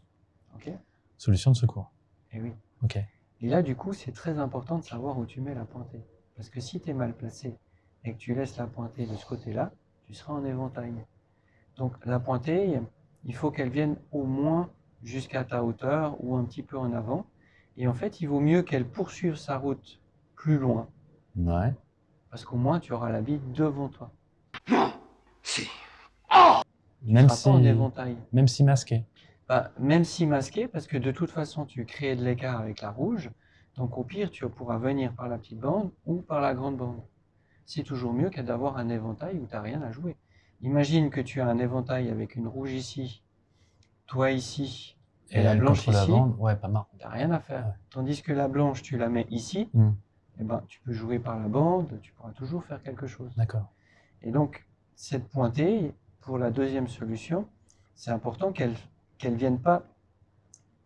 Speaker 1: Ok.
Speaker 2: Solution de secours.
Speaker 1: Et oui.
Speaker 2: Ok.
Speaker 1: Et là, du coup, c'est très important de savoir où tu mets la pointée. Parce que si tu es mal placé et que tu laisses la pointée de ce côté-là, tu seras en éventail. Donc la pointée, il faut qu'elle vienne au moins jusqu'à ta hauteur ou un petit peu en avant. Et en fait, il vaut mieux qu'elle poursuive sa route plus loin.
Speaker 2: Ouais.
Speaker 1: Parce qu'au moins, tu auras la bille devant toi.
Speaker 3: Si.
Speaker 1: Tu
Speaker 2: Même si,
Speaker 1: pas en éventail.
Speaker 2: même si masqué.
Speaker 1: Bah, même si masqué, parce que de toute façon, tu crées de l'écart avec la rouge. Donc au pire, tu pourras venir par la petite bande ou par la grande bande. C'est toujours mieux que d'avoir un éventail où tu n'as rien à jouer. Imagine que tu as un éventail avec une rouge ici, toi ici, et, la
Speaker 2: elle
Speaker 1: blanche
Speaker 2: la
Speaker 1: ici,
Speaker 2: bande, ouais, pas marrant.
Speaker 1: tu n'as rien à faire.
Speaker 2: Ouais.
Speaker 1: Tandis que la blanche, tu la mets ici,
Speaker 2: Hmm.
Speaker 1: eh ben, tu peux jouer par la bande, tu pourras toujours faire quelque chose.
Speaker 2: D'accord.
Speaker 1: Et donc, cette pointée, pour la deuxième solution, c'est important qu'elle qu'elle vienne pas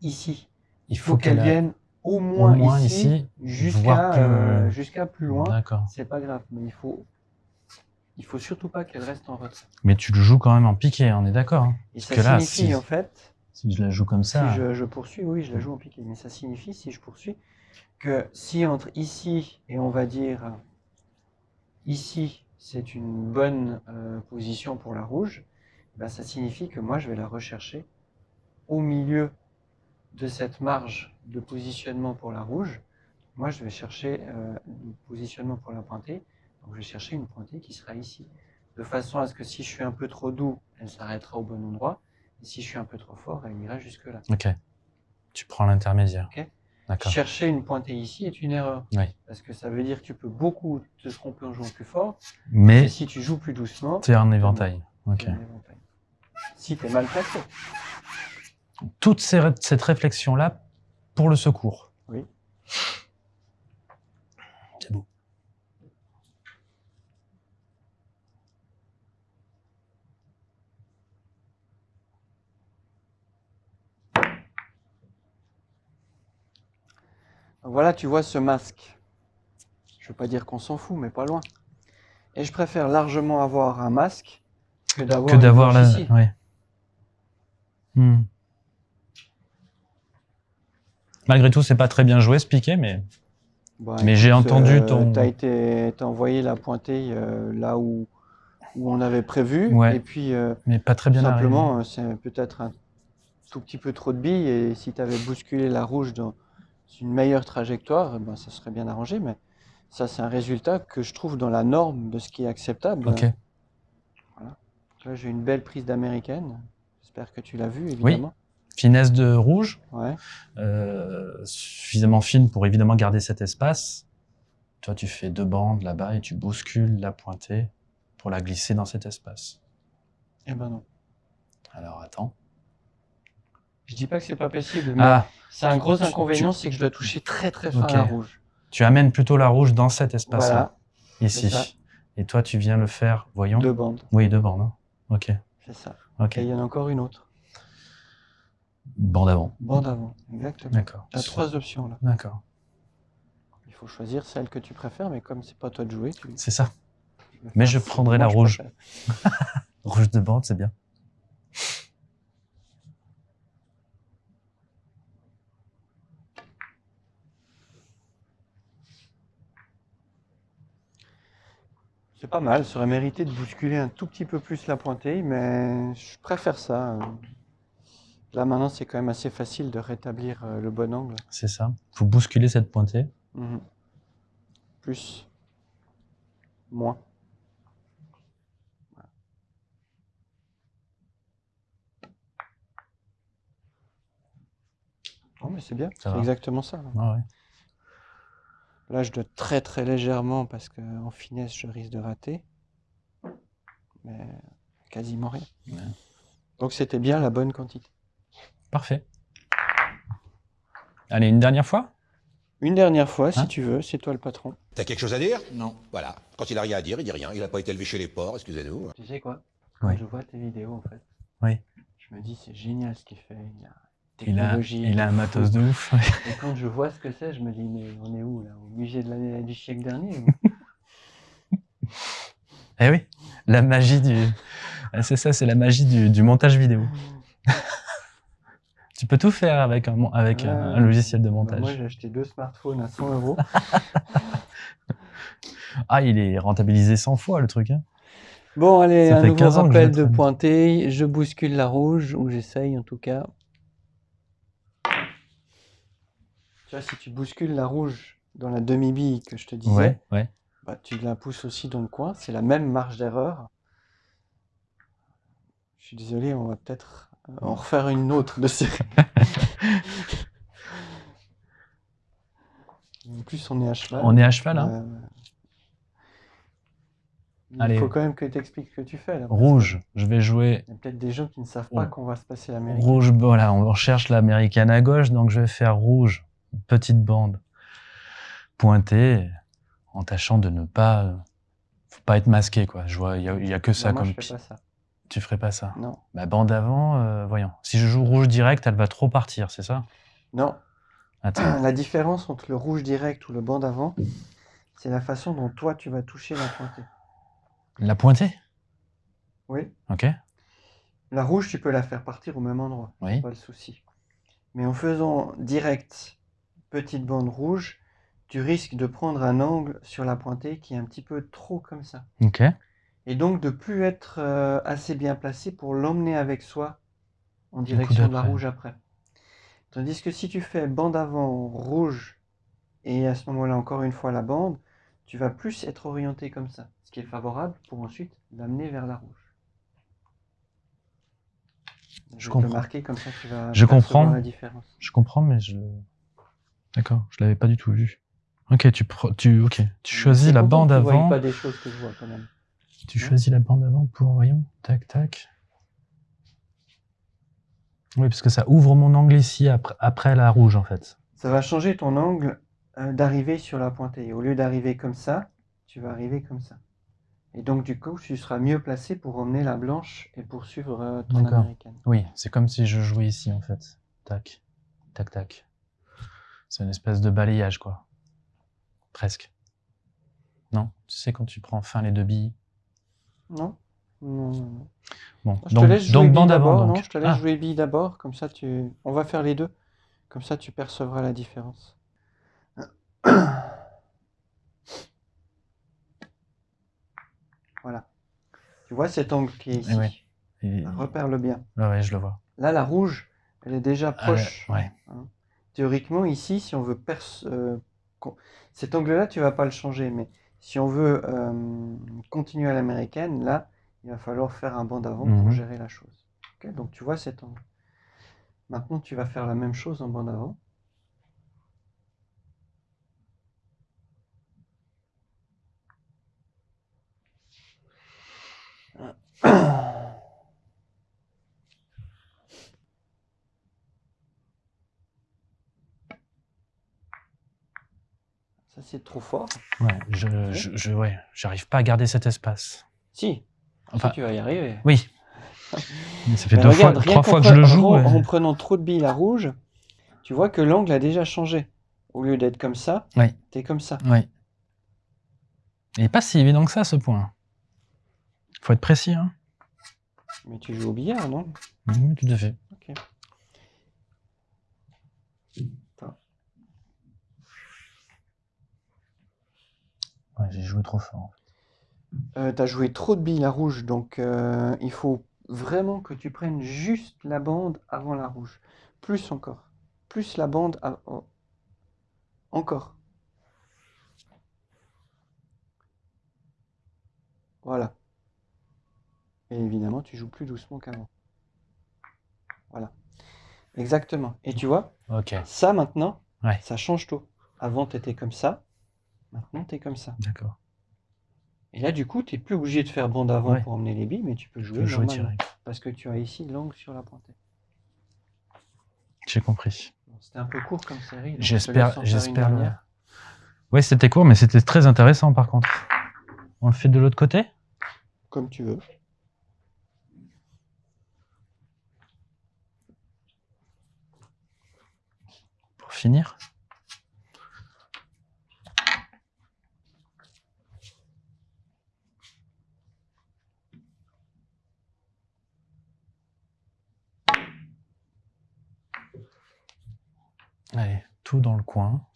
Speaker 1: ici.
Speaker 2: Il
Speaker 1: faut qu'elle vienne au moins,
Speaker 2: moins
Speaker 1: ici,
Speaker 2: ici,
Speaker 1: jusqu'à
Speaker 2: plus-
Speaker 1: euh, jusqu'à plus loin.
Speaker 2: D'accord.
Speaker 1: C'est pas grave, mais il faut il faut surtout pas qu'elle reste en retrait.
Speaker 2: Mais tu le joues quand même en piqué, on est d'accord. hein.
Speaker 1: Et ça
Speaker 2: que là,
Speaker 1: signifie
Speaker 2: si-
Speaker 1: en fait,
Speaker 2: Si je la joue comme ça.
Speaker 1: si je, je poursuis, oui, je la joue en piqué, mais ça signifie si je poursuis que si entre ici et on va dire ici, c'est une bonne euh, position pour la rouge, ben, ça signifie que moi je vais la rechercher au milieu de cette marge de positionnement pour la rouge. Moi je vais chercher euh, le positionnement pour la pointée, donc je vais chercher une pointée qui sera ici, de façon à ce que si je suis un peu trop doux, elle s'arrêtera au bon endroit, et si je suis un peu trop fort, elle ira jusque là.
Speaker 2: Ok. Tu prends l'intermédiaire.
Speaker 1: Ok.
Speaker 2: D'accord.
Speaker 1: Chercher une pointée ici est une erreur.
Speaker 2: Oui.
Speaker 1: Parce que ça veut dire que tu peux beaucoup te tromper en jouant plus fort.
Speaker 2: Mais
Speaker 1: si tu joues plus doucement,
Speaker 2: éventail.
Speaker 1: tu
Speaker 2: Ok.
Speaker 1: es en éventail. Si tu es mal placé.
Speaker 2: Toute ces- cette réflexion-là pour le secours.
Speaker 1: Oui. Voilà, tu vois ce masque. Je veux pas dire qu'on s'en fout, mais pas loin. Et je préfère largement avoir un masque que d'avoir
Speaker 2: la. Ouais. Hmm. Malgré tout, c'est pas très bien joué ce piqué, mais
Speaker 1: Bah,
Speaker 2: Mais j'ai entendu ton-
Speaker 1: Tu as été, t'as envoyé la pointée euh, là où, où on avait prévu.
Speaker 2: Ouais.
Speaker 1: Et puis, euh,
Speaker 2: mais pas très bien
Speaker 1: simplement, euh, c'est peut-être un tout petit peu trop de billes. Et si tu avais bousculé la rouge dans une meilleure trajectoire, ben, ça serait bien arrangé. Mais ça, c'est un résultat que je trouve dans la norme de ce qui est acceptable.
Speaker 2: Ok.
Speaker 1: Là, j'ai une belle prise d'américaine. J'espère que tu l'as vue, évidemment.
Speaker 2: Finesse de rouge,
Speaker 1: Ouais.
Speaker 2: euh, suffisamment fine pour évidemment garder cet espace. Toi, tu fais deux bandes là-bas et tu bouscules la pointée pour la glisser dans cet espace.
Speaker 1: Eh ben non.
Speaker 2: Alors attends.
Speaker 1: Je dis pas que c'est pas possible, mais
Speaker 2: Ah,
Speaker 1: c'est un gros inconvénient, c'est que je dois toucher très très fin la rouge.
Speaker 2: tu amènes plutôt la rouge dans cet espace-là,
Speaker 1: Voilà,
Speaker 2: ici. Et toi, tu viens le faire, voyons.
Speaker 1: deux bandes,
Speaker 2: Oui, deux bandes. hein. Ok,
Speaker 1: c'est ça.
Speaker 2: ok.
Speaker 1: Et il y en a encore une autre.
Speaker 2: Bande avant.
Speaker 1: Bande avant, exactement.
Speaker 2: D'accord.
Speaker 1: Tu as trois options là.
Speaker 2: D'accord.
Speaker 1: Il faut choisir celle que tu préfères, mais comme c'est pas toi de jouer, tu.
Speaker 2: C'est ça. Mais je prendrai la rouge. Rouge de bande, c'est bien.
Speaker 1: C'est pas mal, ça aurait mérité de bousculer un tout petit peu plus la pointée, mais je préfère ça. Là maintenant, c'est quand même assez facile de rétablir euh, le bon angle.
Speaker 2: C'est ça. faut bousculer cette pointée.
Speaker 1: Mhm. Plus. Moins. Oh, mais c'est bien, c'est exactement ça.
Speaker 2: Ah ouais.
Speaker 1: Là, je dois très très légèrement parce qu'en finesse, je risque de rater. Mais quasiment rien.
Speaker 2: Ouais.
Speaker 1: Donc c'était bien la bonne quantité.
Speaker 2: Parfait. Allez, une dernière fois?
Speaker 1: Une dernière fois, si
Speaker 2: Hein?
Speaker 1: tu veux, c'est toi le patron.
Speaker 3: T'as quelque chose à dire?
Speaker 7: Non.
Speaker 3: Voilà. Quand il a rien à dire, il dit rien. Il a pas été élevé chez les porcs, excusez-nous.
Speaker 1: Tu sais quoi? Quand
Speaker 2: Oui.
Speaker 1: je vois tes vidéos, en fait,
Speaker 2: Oui.
Speaker 1: je me dis c'est génial ce qu'il fait. Il a
Speaker 2: Il a,
Speaker 1: technologie.
Speaker 2: il a un matos de ouf.
Speaker 1: Et quand je vois ce que c'est, je me dis mais on est où là? Au musée de l'année du siècle dernier
Speaker 2: eh oui, la magie du. Ah, C'est ça, c'est la magie du, du montage vidéo. tu peux tout faire avec un, avec logiciel de
Speaker 1: Bah,
Speaker 2: montage.
Speaker 1: Moi j'ai acheté deux smartphones à 100 euros.
Speaker 2: Ah, il est rentabilisé 100 fois le truc. Hein.
Speaker 1: Bon allez,
Speaker 2: Ça
Speaker 1: un nouveau
Speaker 2: 15 ans que je
Speaker 1: rappel de pointer. Je bouscule la rouge, ou j'essaye en tout cas. Tu vois, si tu bouscules la rouge dans la demi-bille que je te disais,
Speaker 2: Ouais, ouais.
Speaker 1: bah, tu la pousses aussi dans le coin. C'est la même marge d'erreur. Je suis désolé, on va peut-être euh, en refaire une autre de série. en plus, on est à cheval.
Speaker 2: On est à cheval, hein
Speaker 1: Euh, Il
Speaker 2: Allez.
Speaker 1: faut quand même que tu expliques ce que tu fais là.
Speaker 2: Rouge, je vais jouer
Speaker 1: Il y a peut-être des gens qui ne savent pas
Speaker 2: Oh.
Speaker 1: qu'on va se passer l'Amérique.
Speaker 2: rouge. Voilà, on recherche l'américaine à gauche, donc je vais faire rouge, petite bande pointée, en tâchant de ne pas, faut pas être masqué quoi. Je vois, il y a, il y a que ça
Speaker 1: Non, moi,
Speaker 2: comme.
Speaker 1: je fais
Speaker 2: pi-
Speaker 1: pas ça.
Speaker 2: Tu ferais pas ça?
Speaker 1: Non.
Speaker 2: Bah, bande avant, euh, voyons. Si je joue rouge direct, elle va trop partir, c'est ça?
Speaker 1: Non.
Speaker 2: Attends.
Speaker 1: La différence entre le rouge direct ou le banc d'avant, c'est la façon dont toi tu vas toucher la pointée.
Speaker 2: La pointée?
Speaker 1: Oui.
Speaker 2: Ok.
Speaker 1: La rouge, tu peux la faire partir au même endroit.
Speaker 2: Oui.
Speaker 1: Pas le souci. Mais en faisant direct petite bande rouge, tu risques de prendre un angle sur la pointée qui est un petit peu trop comme ça.
Speaker 2: Ok.
Speaker 1: Et donc de plus être euh, assez bien placé pour l'emmener avec soi en direction de la rouge après. Tandis que si tu fais bande avant rouge et à ce moment-là encore une fois la bande, tu vas plus être orienté comme ça, ce qui est favorable pour ensuite l'amener vers la rouge. Je,
Speaker 2: comprends.
Speaker 1: marquer comme ça tu vas
Speaker 2: Je comprends.
Speaker 1: la différence.
Speaker 2: Je comprends, mais je. D'accord, je l'avais pas du tout vu. Ok, tu, pro- tu, ok, tu choisis la bande avant.
Speaker 1: pas des choses que je vois quand même.
Speaker 2: Tu choisis la bande avant pour, voyons, tac, tac. Oui, parce que ça ouvre mon angle ici après, après la rouge, en fait.
Speaker 1: Ça va changer ton angle euh, d'arrivée sur la pointée. Au lieu d'arriver comme ça, tu vas arriver comme ça. Et donc, du coup, tu seras mieux placé pour emmener la blanche et poursuivre euh, ton américaine.
Speaker 2: Oui, c'est comme si je jouais ici, en fait. Tac, tac, tac. C'est une espèce de balayage, quoi. Presque. Non? Tu sais, quand tu prends fin les deux billes.
Speaker 1: Non Non, non, non.
Speaker 2: Bon,
Speaker 1: Je
Speaker 2: donc,
Speaker 1: te laisse jouer
Speaker 2: donc bande avant.
Speaker 1: Non, je te laisse
Speaker 2: Ah,
Speaker 1: jouer bille d'abord. Comme ça, tu... on va faire les deux. Comme ça, tu percevras la différence. Voilà. Tu vois cet angle qui est ici
Speaker 2: Eh ouais. et-
Speaker 1: Repère-le bien.
Speaker 2: ouais, je le vois.
Speaker 1: Là, la rouge, elle est déjà
Speaker 2: Ah,
Speaker 1: proche.
Speaker 2: ouais
Speaker 1: théoriquement, ici, si on veut... Euh, cet angle-là, tu ne vas pas le changer, mais si on veut euh, continuer à l'américaine, là, il va falloir faire un banc d'avant pour mhm. gérer la chose. Donc, tu vois cet angle. Maintenant, tu vas faire la même chose en banc d'avant. Ah. Ça, c'est trop fort.
Speaker 2: Ouais, je, je, je- ouais, pas à garder cet espace.
Speaker 1: Si,
Speaker 2: Enfin,
Speaker 1: si tu vas y arriver.
Speaker 2: oui. Mais ça fait
Speaker 1: Mais
Speaker 2: deux
Speaker 1: regarde,
Speaker 2: fois, trois fois que je le joue.
Speaker 1: En,
Speaker 2: ouais.
Speaker 1: en prenant trop de billes à rouge, tu vois que l'angle a déjà changé. Au lieu d'être comme ça,
Speaker 2: Oui.
Speaker 1: t'es comme ça.
Speaker 2: Oui. Il n'est pas si évident que ça, ce point. faut être précis, hein.
Speaker 1: Mais tu joues au billard, non?
Speaker 2: Oui, tout à fait.
Speaker 1: Ok.
Speaker 2: Ouais, j'ai joué trop fort.
Speaker 1: Euh, t'as joué trop de billes à rouge, donc euh, il faut vraiment que tu prennes juste la bande avant la rouge. Plus encore. Plus la bande av- oh. Encore. Voilà. Et évidemment, tu joues plus doucement qu'avant. Voilà. Exactement. Et tu vois,
Speaker 2: Ok,
Speaker 1: ça maintenant,
Speaker 2: Ouais.
Speaker 1: ça change tout. Avant, tu étais comme ça. Maintenant, tu es comme ça.
Speaker 2: d'accord.
Speaker 1: Et là, du coup, tu n'es plus obligé de faire bande avant
Speaker 2: Ouais.
Speaker 1: pour emmener les billes, mais tu peux jouer
Speaker 2: peux jouer
Speaker 1: normalement.
Speaker 2: direct.
Speaker 1: Parce que tu as ici l'angle sur la pointée.
Speaker 2: J'ai compris.
Speaker 1: Bon, C'était un peu court comme série.
Speaker 2: J'espère, j'espère le. Ouais, c'était court, mais c'était très intéressant par contre. On le fait de l'autre côté?
Speaker 1: Comme tu veux.
Speaker 2: pour finir? Allez, tout dans le coin.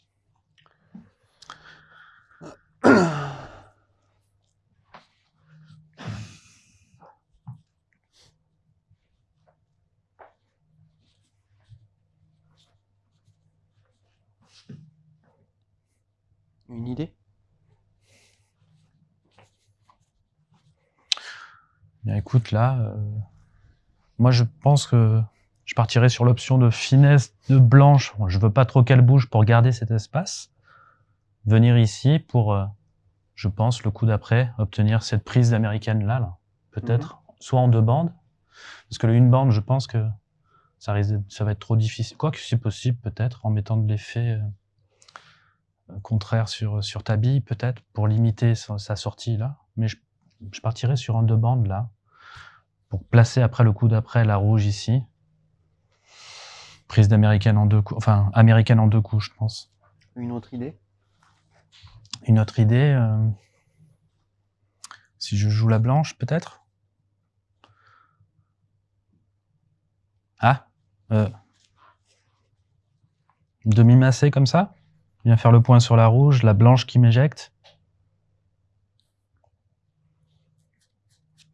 Speaker 1: Une idée?
Speaker 2: Bien, écoute, là, euh, moi je pense que je partirais sur l'option de finesse de blanche. Je veux pas trop qu'elle bouge pour garder cet espace. Venir ici pour, euh, je pense, le coup d'après, obtenir cette prise d'américaine là, là. peut-être, soit en deux bandes, parce que le une bande, je pense que ça risque, de- ça va être trop difficile. Quoique c'est possible, peut-être, en mettant de l'effet euh, euh, contraire sur sur ta bille, peut-être, pour limiter sa, sa sortie là. Mais je je partirais sur un deux bandes là, pour placer après le coup d'après la rouge ici. Prise d'américaine en deux coups, enfin américaine en deux coups, je pense.
Speaker 1: Une autre idée?
Speaker 2: Une autre idée, euh, si je joue la blanche, peut-être? Ah, euh, demi massé comme ça? Bien faire le point sur la rouge, la blanche qui m'éjecte.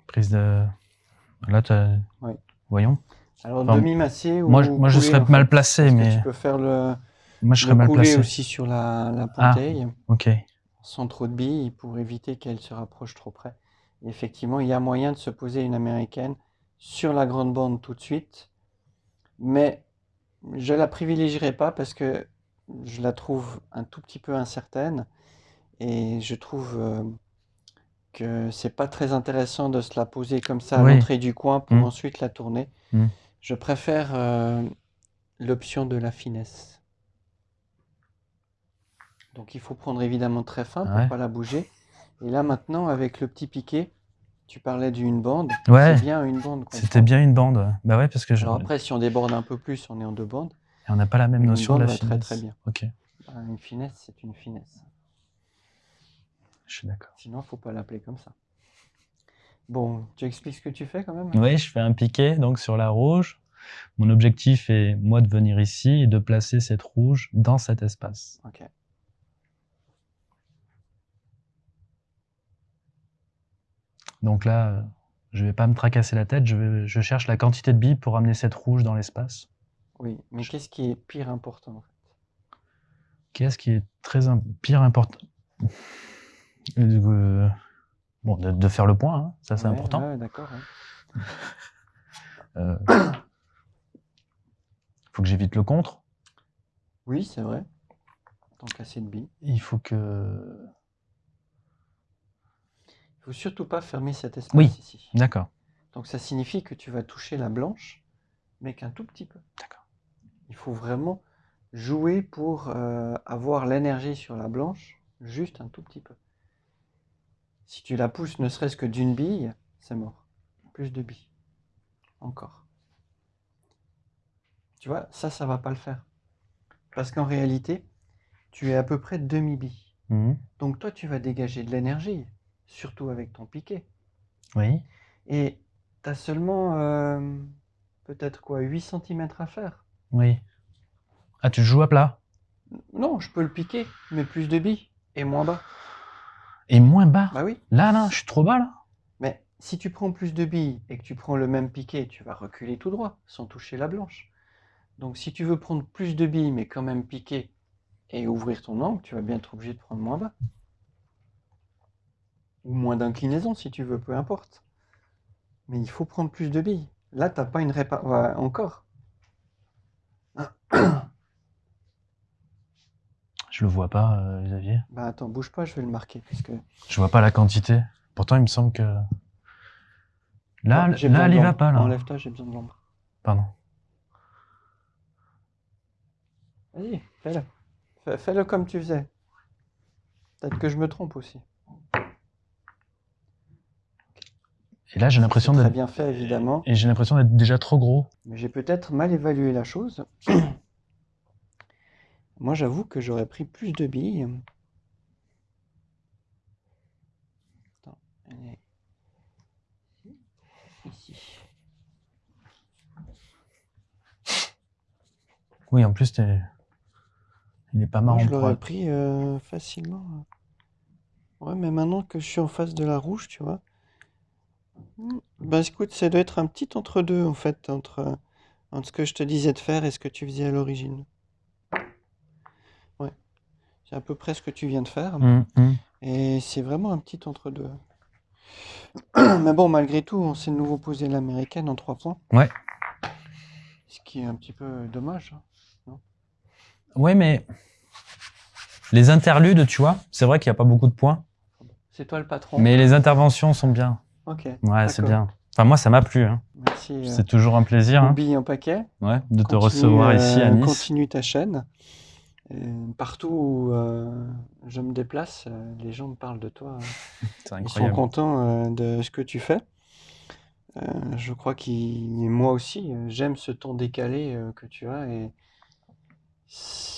Speaker 2: Prise de. Là, t'as-
Speaker 1: Oui.
Speaker 2: voyons.
Speaker 1: Alors,
Speaker 2: Enfin,
Speaker 1: demi-massé ou
Speaker 2: Moi, je- moi, je serais
Speaker 1: en fait
Speaker 2: mal placé, mais
Speaker 1: Tu peux faire le,
Speaker 2: moi, je serais mal
Speaker 1: couler
Speaker 2: placé.
Speaker 1: aussi sur la, la
Speaker 2: Ah.
Speaker 1: ponteille,
Speaker 2: Ok.
Speaker 1: sans trop de billes, pour éviter qu'elle se rapproche trop près. Et effectivement, il y a moyen de se poser une américaine sur la grande bande tout de suite, mais je la privilégierai pas parce que je la trouve un tout petit peu incertaine et je trouve euh, que c'est pas très intéressant de se la poser comme ça à
Speaker 2: Oui.
Speaker 1: l'entrée du coin pour
Speaker 2: Mm.
Speaker 1: ensuite la tourner.
Speaker 2: Mm.
Speaker 1: Je préfère euh, l'option de la finesse. Donc il faut prendre évidemment très fin pour
Speaker 2: Ouais.
Speaker 1: pas la bouger. Et là maintenant avec le petit piqué, tu parlais d'une bande.
Speaker 2: Ouais.
Speaker 1: C'est bien une bande.
Speaker 2: C'était bien une bande. Bah ouais, parce que je...
Speaker 1: Alors après si on déborde un peu plus, on est en deux bandes.
Speaker 2: on n'a pas la même
Speaker 1: une
Speaker 2: notion de la
Speaker 1: va très,
Speaker 2: finesse.
Speaker 1: très bien.
Speaker 2: Ok,
Speaker 1: Bah, Une finesse, c'est une finesse.
Speaker 2: je suis d'accord.
Speaker 1: Sinon, faut pas l'appeler comme ça. Bon, tu expliques ce que tu fais quand même
Speaker 2: Oui, je fais un piqué donc sur la rouge. Mon objectif est moi de venir ici et de placer cette rouge dans cet espace.
Speaker 1: Ok.
Speaker 2: Donc là, je vais pas me tracasser la tête. Je, vais- je cherche la quantité de billes pour amener cette rouge dans l'espace.
Speaker 1: Oui, mais qu'est-ce qui est pire important en fait?
Speaker 2: Qu'est-ce qui est très pire important Euh, Bon, de, de faire le point, hein, ça c'est
Speaker 1: Ouais,
Speaker 2: important.
Speaker 1: ouais, d'accord. ouais.
Speaker 2: Euh, faut que j'évite le contre.
Speaker 1: Oui, c'est vrai. Tant casser de billes.
Speaker 2: Il faut que.
Speaker 1: Il faut surtout pas fermer cet espace
Speaker 2: Oui.
Speaker 1: ici.
Speaker 2: D'accord.
Speaker 1: Donc ça signifie que tu vas toucher la blanche, mais qu'un tout petit peu.
Speaker 2: D'accord.
Speaker 1: Il faut vraiment jouer pour euh, avoir l'énergie sur la blanche, juste un tout petit peu. Si tu la pousses ne serait-ce que d'une bille, c'est mort. Plus de billes. Encore. Tu vois, ça, ça va pas le faire. Parce qu'en réalité, tu es à peu près demi-bille.
Speaker 2: Mhm.
Speaker 1: Donc toi, tu vas dégager de l'énergie, surtout avec ton piqué.
Speaker 2: Oui.
Speaker 1: Et tu as seulement euh, peut-être quoi, 8 cm à faire.
Speaker 2: Oui. Ah, tu joues à plat?
Speaker 1: Non, je peux le piquer, mais plus de billes et moins bas.
Speaker 2: Et moins bas
Speaker 1: Bah oui.
Speaker 2: Là, là, je suis trop bas, là
Speaker 1: Mais si tu prends plus de billes et que tu prends le même piqué, tu vas reculer tout droit, sans toucher la blanche. Donc si tu veux prendre plus de billes, mais quand même piquer et ouvrir ton angle, tu vas bien être obligé de prendre moins bas. Ou moins d'inclinaison si tu veux, peu importe. Mais il faut prendre plus de billes. Là, t'as pas une répa... ouais, encore.
Speaker 2: Je le vois pas, euh, Xavier.
Speaker 1: Bah attends, bouge pas, je vais le marquer. Parce que...
Speaker 2: Je vois pas la quantité. Pourtant, il me semble que... Là, là elle y va pas, là.
Speaker 1: Enlève-toi, j'ai besoin de l'ombre.
Speaker 2: Pardon.
Speaker 1: Vas-y, fais-le. Fais- Fais-le comme tu faisais. Peut-être que je me trompe aussi.
Speaker 2: Et là, j'ai l'impression d'être...
Speaker 1: bien fait, évidemment.
Speaker 2: Et j'ai l'impression d'être déjà trop gros.
Speaker 1: Mais j'ai peut-être mal évalué la chose. Moi, j'avoue que j'aurais pris plus de billes. Attends, elle est ici.
Speaker 2: Oui, en plus, il est pas
Speaker 1: Moi,
Speaker 2: marrant
Speaker 1: je
Speaker 2: pour...
Speaker 1: l'aurais pris euh, facilement. Ouais, mais maintenant que je suis en face de la rouge, tu vois. Ben écoute, ça doit être un petit entre-deux, en fait, entre, entre ce que je te disais de faire et ce que tu faisais à l'origine. C'est à peu près ce que tu viens de faire.
Speaker 2: Hum, hum.
Speaker 1: Et c'est vraiment un petit entre-deux. Mais bon, malgré tout, on s'est de nouveau posé l'américaine en trois points.
Speaker 2: Ouais.
Speaker 1: Ce qui est un petit peu dommage. hein.
Speaker 2: Ouais, mais... Les interludes, tu vois, c'est vrai qu'il n'y a pas beaucoup de points.
Speaker 1: C'est toi le patron.
Speaker 2: Mais les interventions sont bien.
Speaker 1: Ok.
Speaker 2: Ouais, c'est bien. Enfin, moi, ça m'a plu. Hein.
Speaker 1: Merci. euh,
Speaker 2: C'est toujours un plaisir hein.
Speaker 1: Bille en paquet.
Speaker 2: ouais, de te
Speaker 1: Continue,
Speaker 2: recevoir ici à
Speaker 1: euh,
Speaker 2: Nice.
Speaker 1: Continue ta chaîne. Et partout où euh, je me déplace, euh, les gens me parlent de toi. Ils sont contents euh, de ce que tu fais. Euh, je crois qu'il, moi aussi, euh, j'aime ce ton décalé euh, que tu as. Et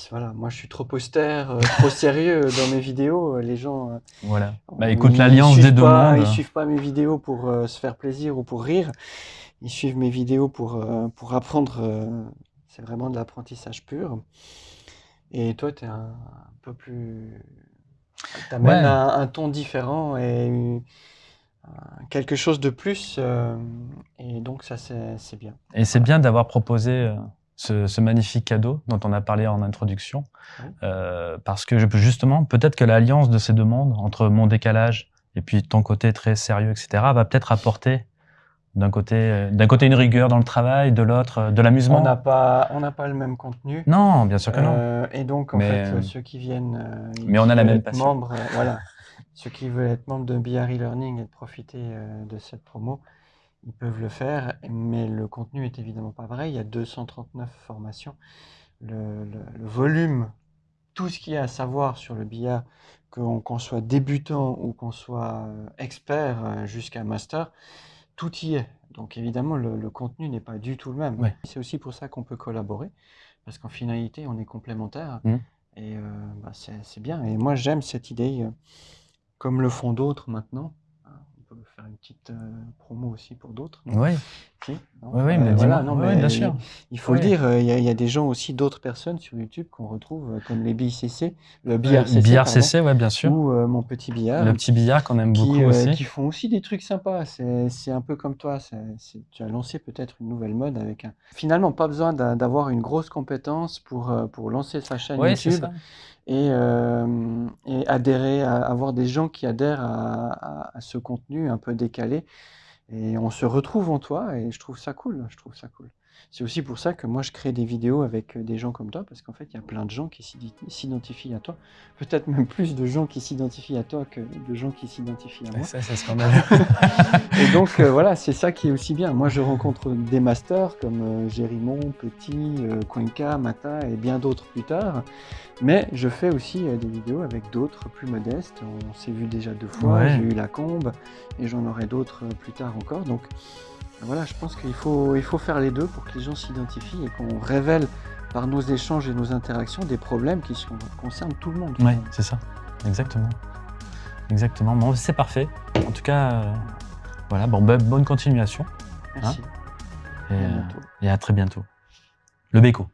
Speaker 1: voilà, moi, je suis trop austère, euh, trop sérieux dans mes vidéos. Euh, Les gens, euh,
Speaker 2: Voilà. Bah écoute, l'alliance des deux
Speaker 1: pas-
Speaker 2: mondes.
Speaker 1: Ils suivent pas mes vidéos pour euh, se faire plaisir ou pour rire. Ils suivent mes vidéos pour, euh, pour apprendre. euh, c'est vraiment de l'apprentissage pur. Et toi, tu es un, un peu plus. Tu amènes
Speaker 2: Ouais.
Speaker 1: un, un ton différent et quelque chose de plus. euh, et donc, ça, c'est bien.
Speaker 2: Et c'est bien d'avoir proposé euh, ce, ce magnifique cadeau dont on a parlé en introduction. Euh, parce que je peux justement, peut-être que l'alliance de ces deux mondes, entre mon décalage et puis ton côté très sérieux, etc., va peut-être apporter d'un côté, euh, d'un côté une rigueur dans le travail, de l'autre euh, de
Speaker 1: On
Speaker 2: l'amusement.
Speaker 1: n'a pas, on n'a pas le même contenu.
Speaker 2: Non, bien sûr que non.
Speaker 1: Euh, et donc, en
Speaker 2: Mais,
Speaker 1: fait, ceux qui viennent.
Speaker 2: mais on a la même passion.
Speaker 1: membres, voilà. Ceux qui veulent être membres de BR e-learning et de profiter de cette promo, ils peuvent le faire. Mais le contenu est évidemment pas vrai. Il y a 239 formations. Le, le- le volume, tout ce qu'il y a à savoir sur le billard, qu'on qu'on soit débutant ou qu'on soit expert jusqu'à master, tout y est. Donc évidemment, le, le contenu n'est pas du tout le même.
Speaker 2: Ouais.
Speaker 1: C'est aussi pour ça qu'on peut collaborer, parce qu'en finalité, on est complémentaires.
Speaker 2: Mhm.
Speaker 1: Et euh, bah, c'est bien. Et moi, j'aime cette idée, euh, comme le font d'autres maintenant. Hein, On peut faire une petite euh, promo aussi pour d'autres.
Speaker 2: Oui,
Speaker 1: Si
Speaker 2: oui,
Speaker 1: Euh,
Speaker 2: mais
Speaker 1: voilà, non,
Speaker 2: bien sûr.
Speaker 1: Il faut le dire, euh, il y, a- il y a des gens aussi, d'autres personnes sur YouTube qu'on retrouve, euh, comme les BICC, le BRCC,
Speaker 2: billard
Speaker 1: pardon,
Speaker 2: CC, ouais, bien sûr.
Speaker 1: ou euh, mon petit billard
Speaker 2: Le petit billard qu'on aime beaucoup
Speaker 1: euh,
Speaker 2: aussi.
Speaker 1: qui font aussi des trucs sympas. C'est un peu comme toi. tu as lancé peut-être une nouvelle mode avec un. Finalement, pas besoin d'a- d'avoir une grosse compétence pour, pour lancer sa chaîne YouTube et, euh, et adhérer, à, avoir des gens qui adhèrent à, à- à ce contenu un peu décalé. Et on se retrouve en toi et je trouve ça cool. Je trouve ça cool. C'est aussi pour ça que moi je crée des vidéos avec euh, des gens comme toi, parce qu'en fait il y a plein de gens qui s'identifient à toi. Peut-être même plus de gens qui s'identifient à toi que de gens qui s'identifient à moi.
Speaker 2: Ça, c'est vu.
Speaker 1: Et donc euh, voilà, c'est ça qui est aussi bien. Moi je rencontre des masters comme euh, Gérimon, Petit, euh, Cuenca, Mata et bien d'autres plus tard. Mais je fais aussi euh, des vidéos avec d'autres plus modestes. On s'est vu déjà deux fois,
Speaker 2: Ouais.
Speaker 1: j'ai eu la combe et j'en aurai d'autres plus tard encore. Donc voilà, je pense qu'il faut, il faut faire les deux pour que les gens s'identifient et qu'on révèle par nos échanges et nos interactions des problèmes qui sont- concernent tout le monde.
Speaker 2: Oui, c'est ça. Exactement. Exactement. Bon, c'est parfait. En tout cas, euh, voilà, bon, bah, bonne continuation.
Speaker 1: Merci.
Speaker 2: Et,
Speaker 1: À
Speaker 2: euh,
Speaker 1: bientôt.
Speaker 2: et à très bientôt. Le béco.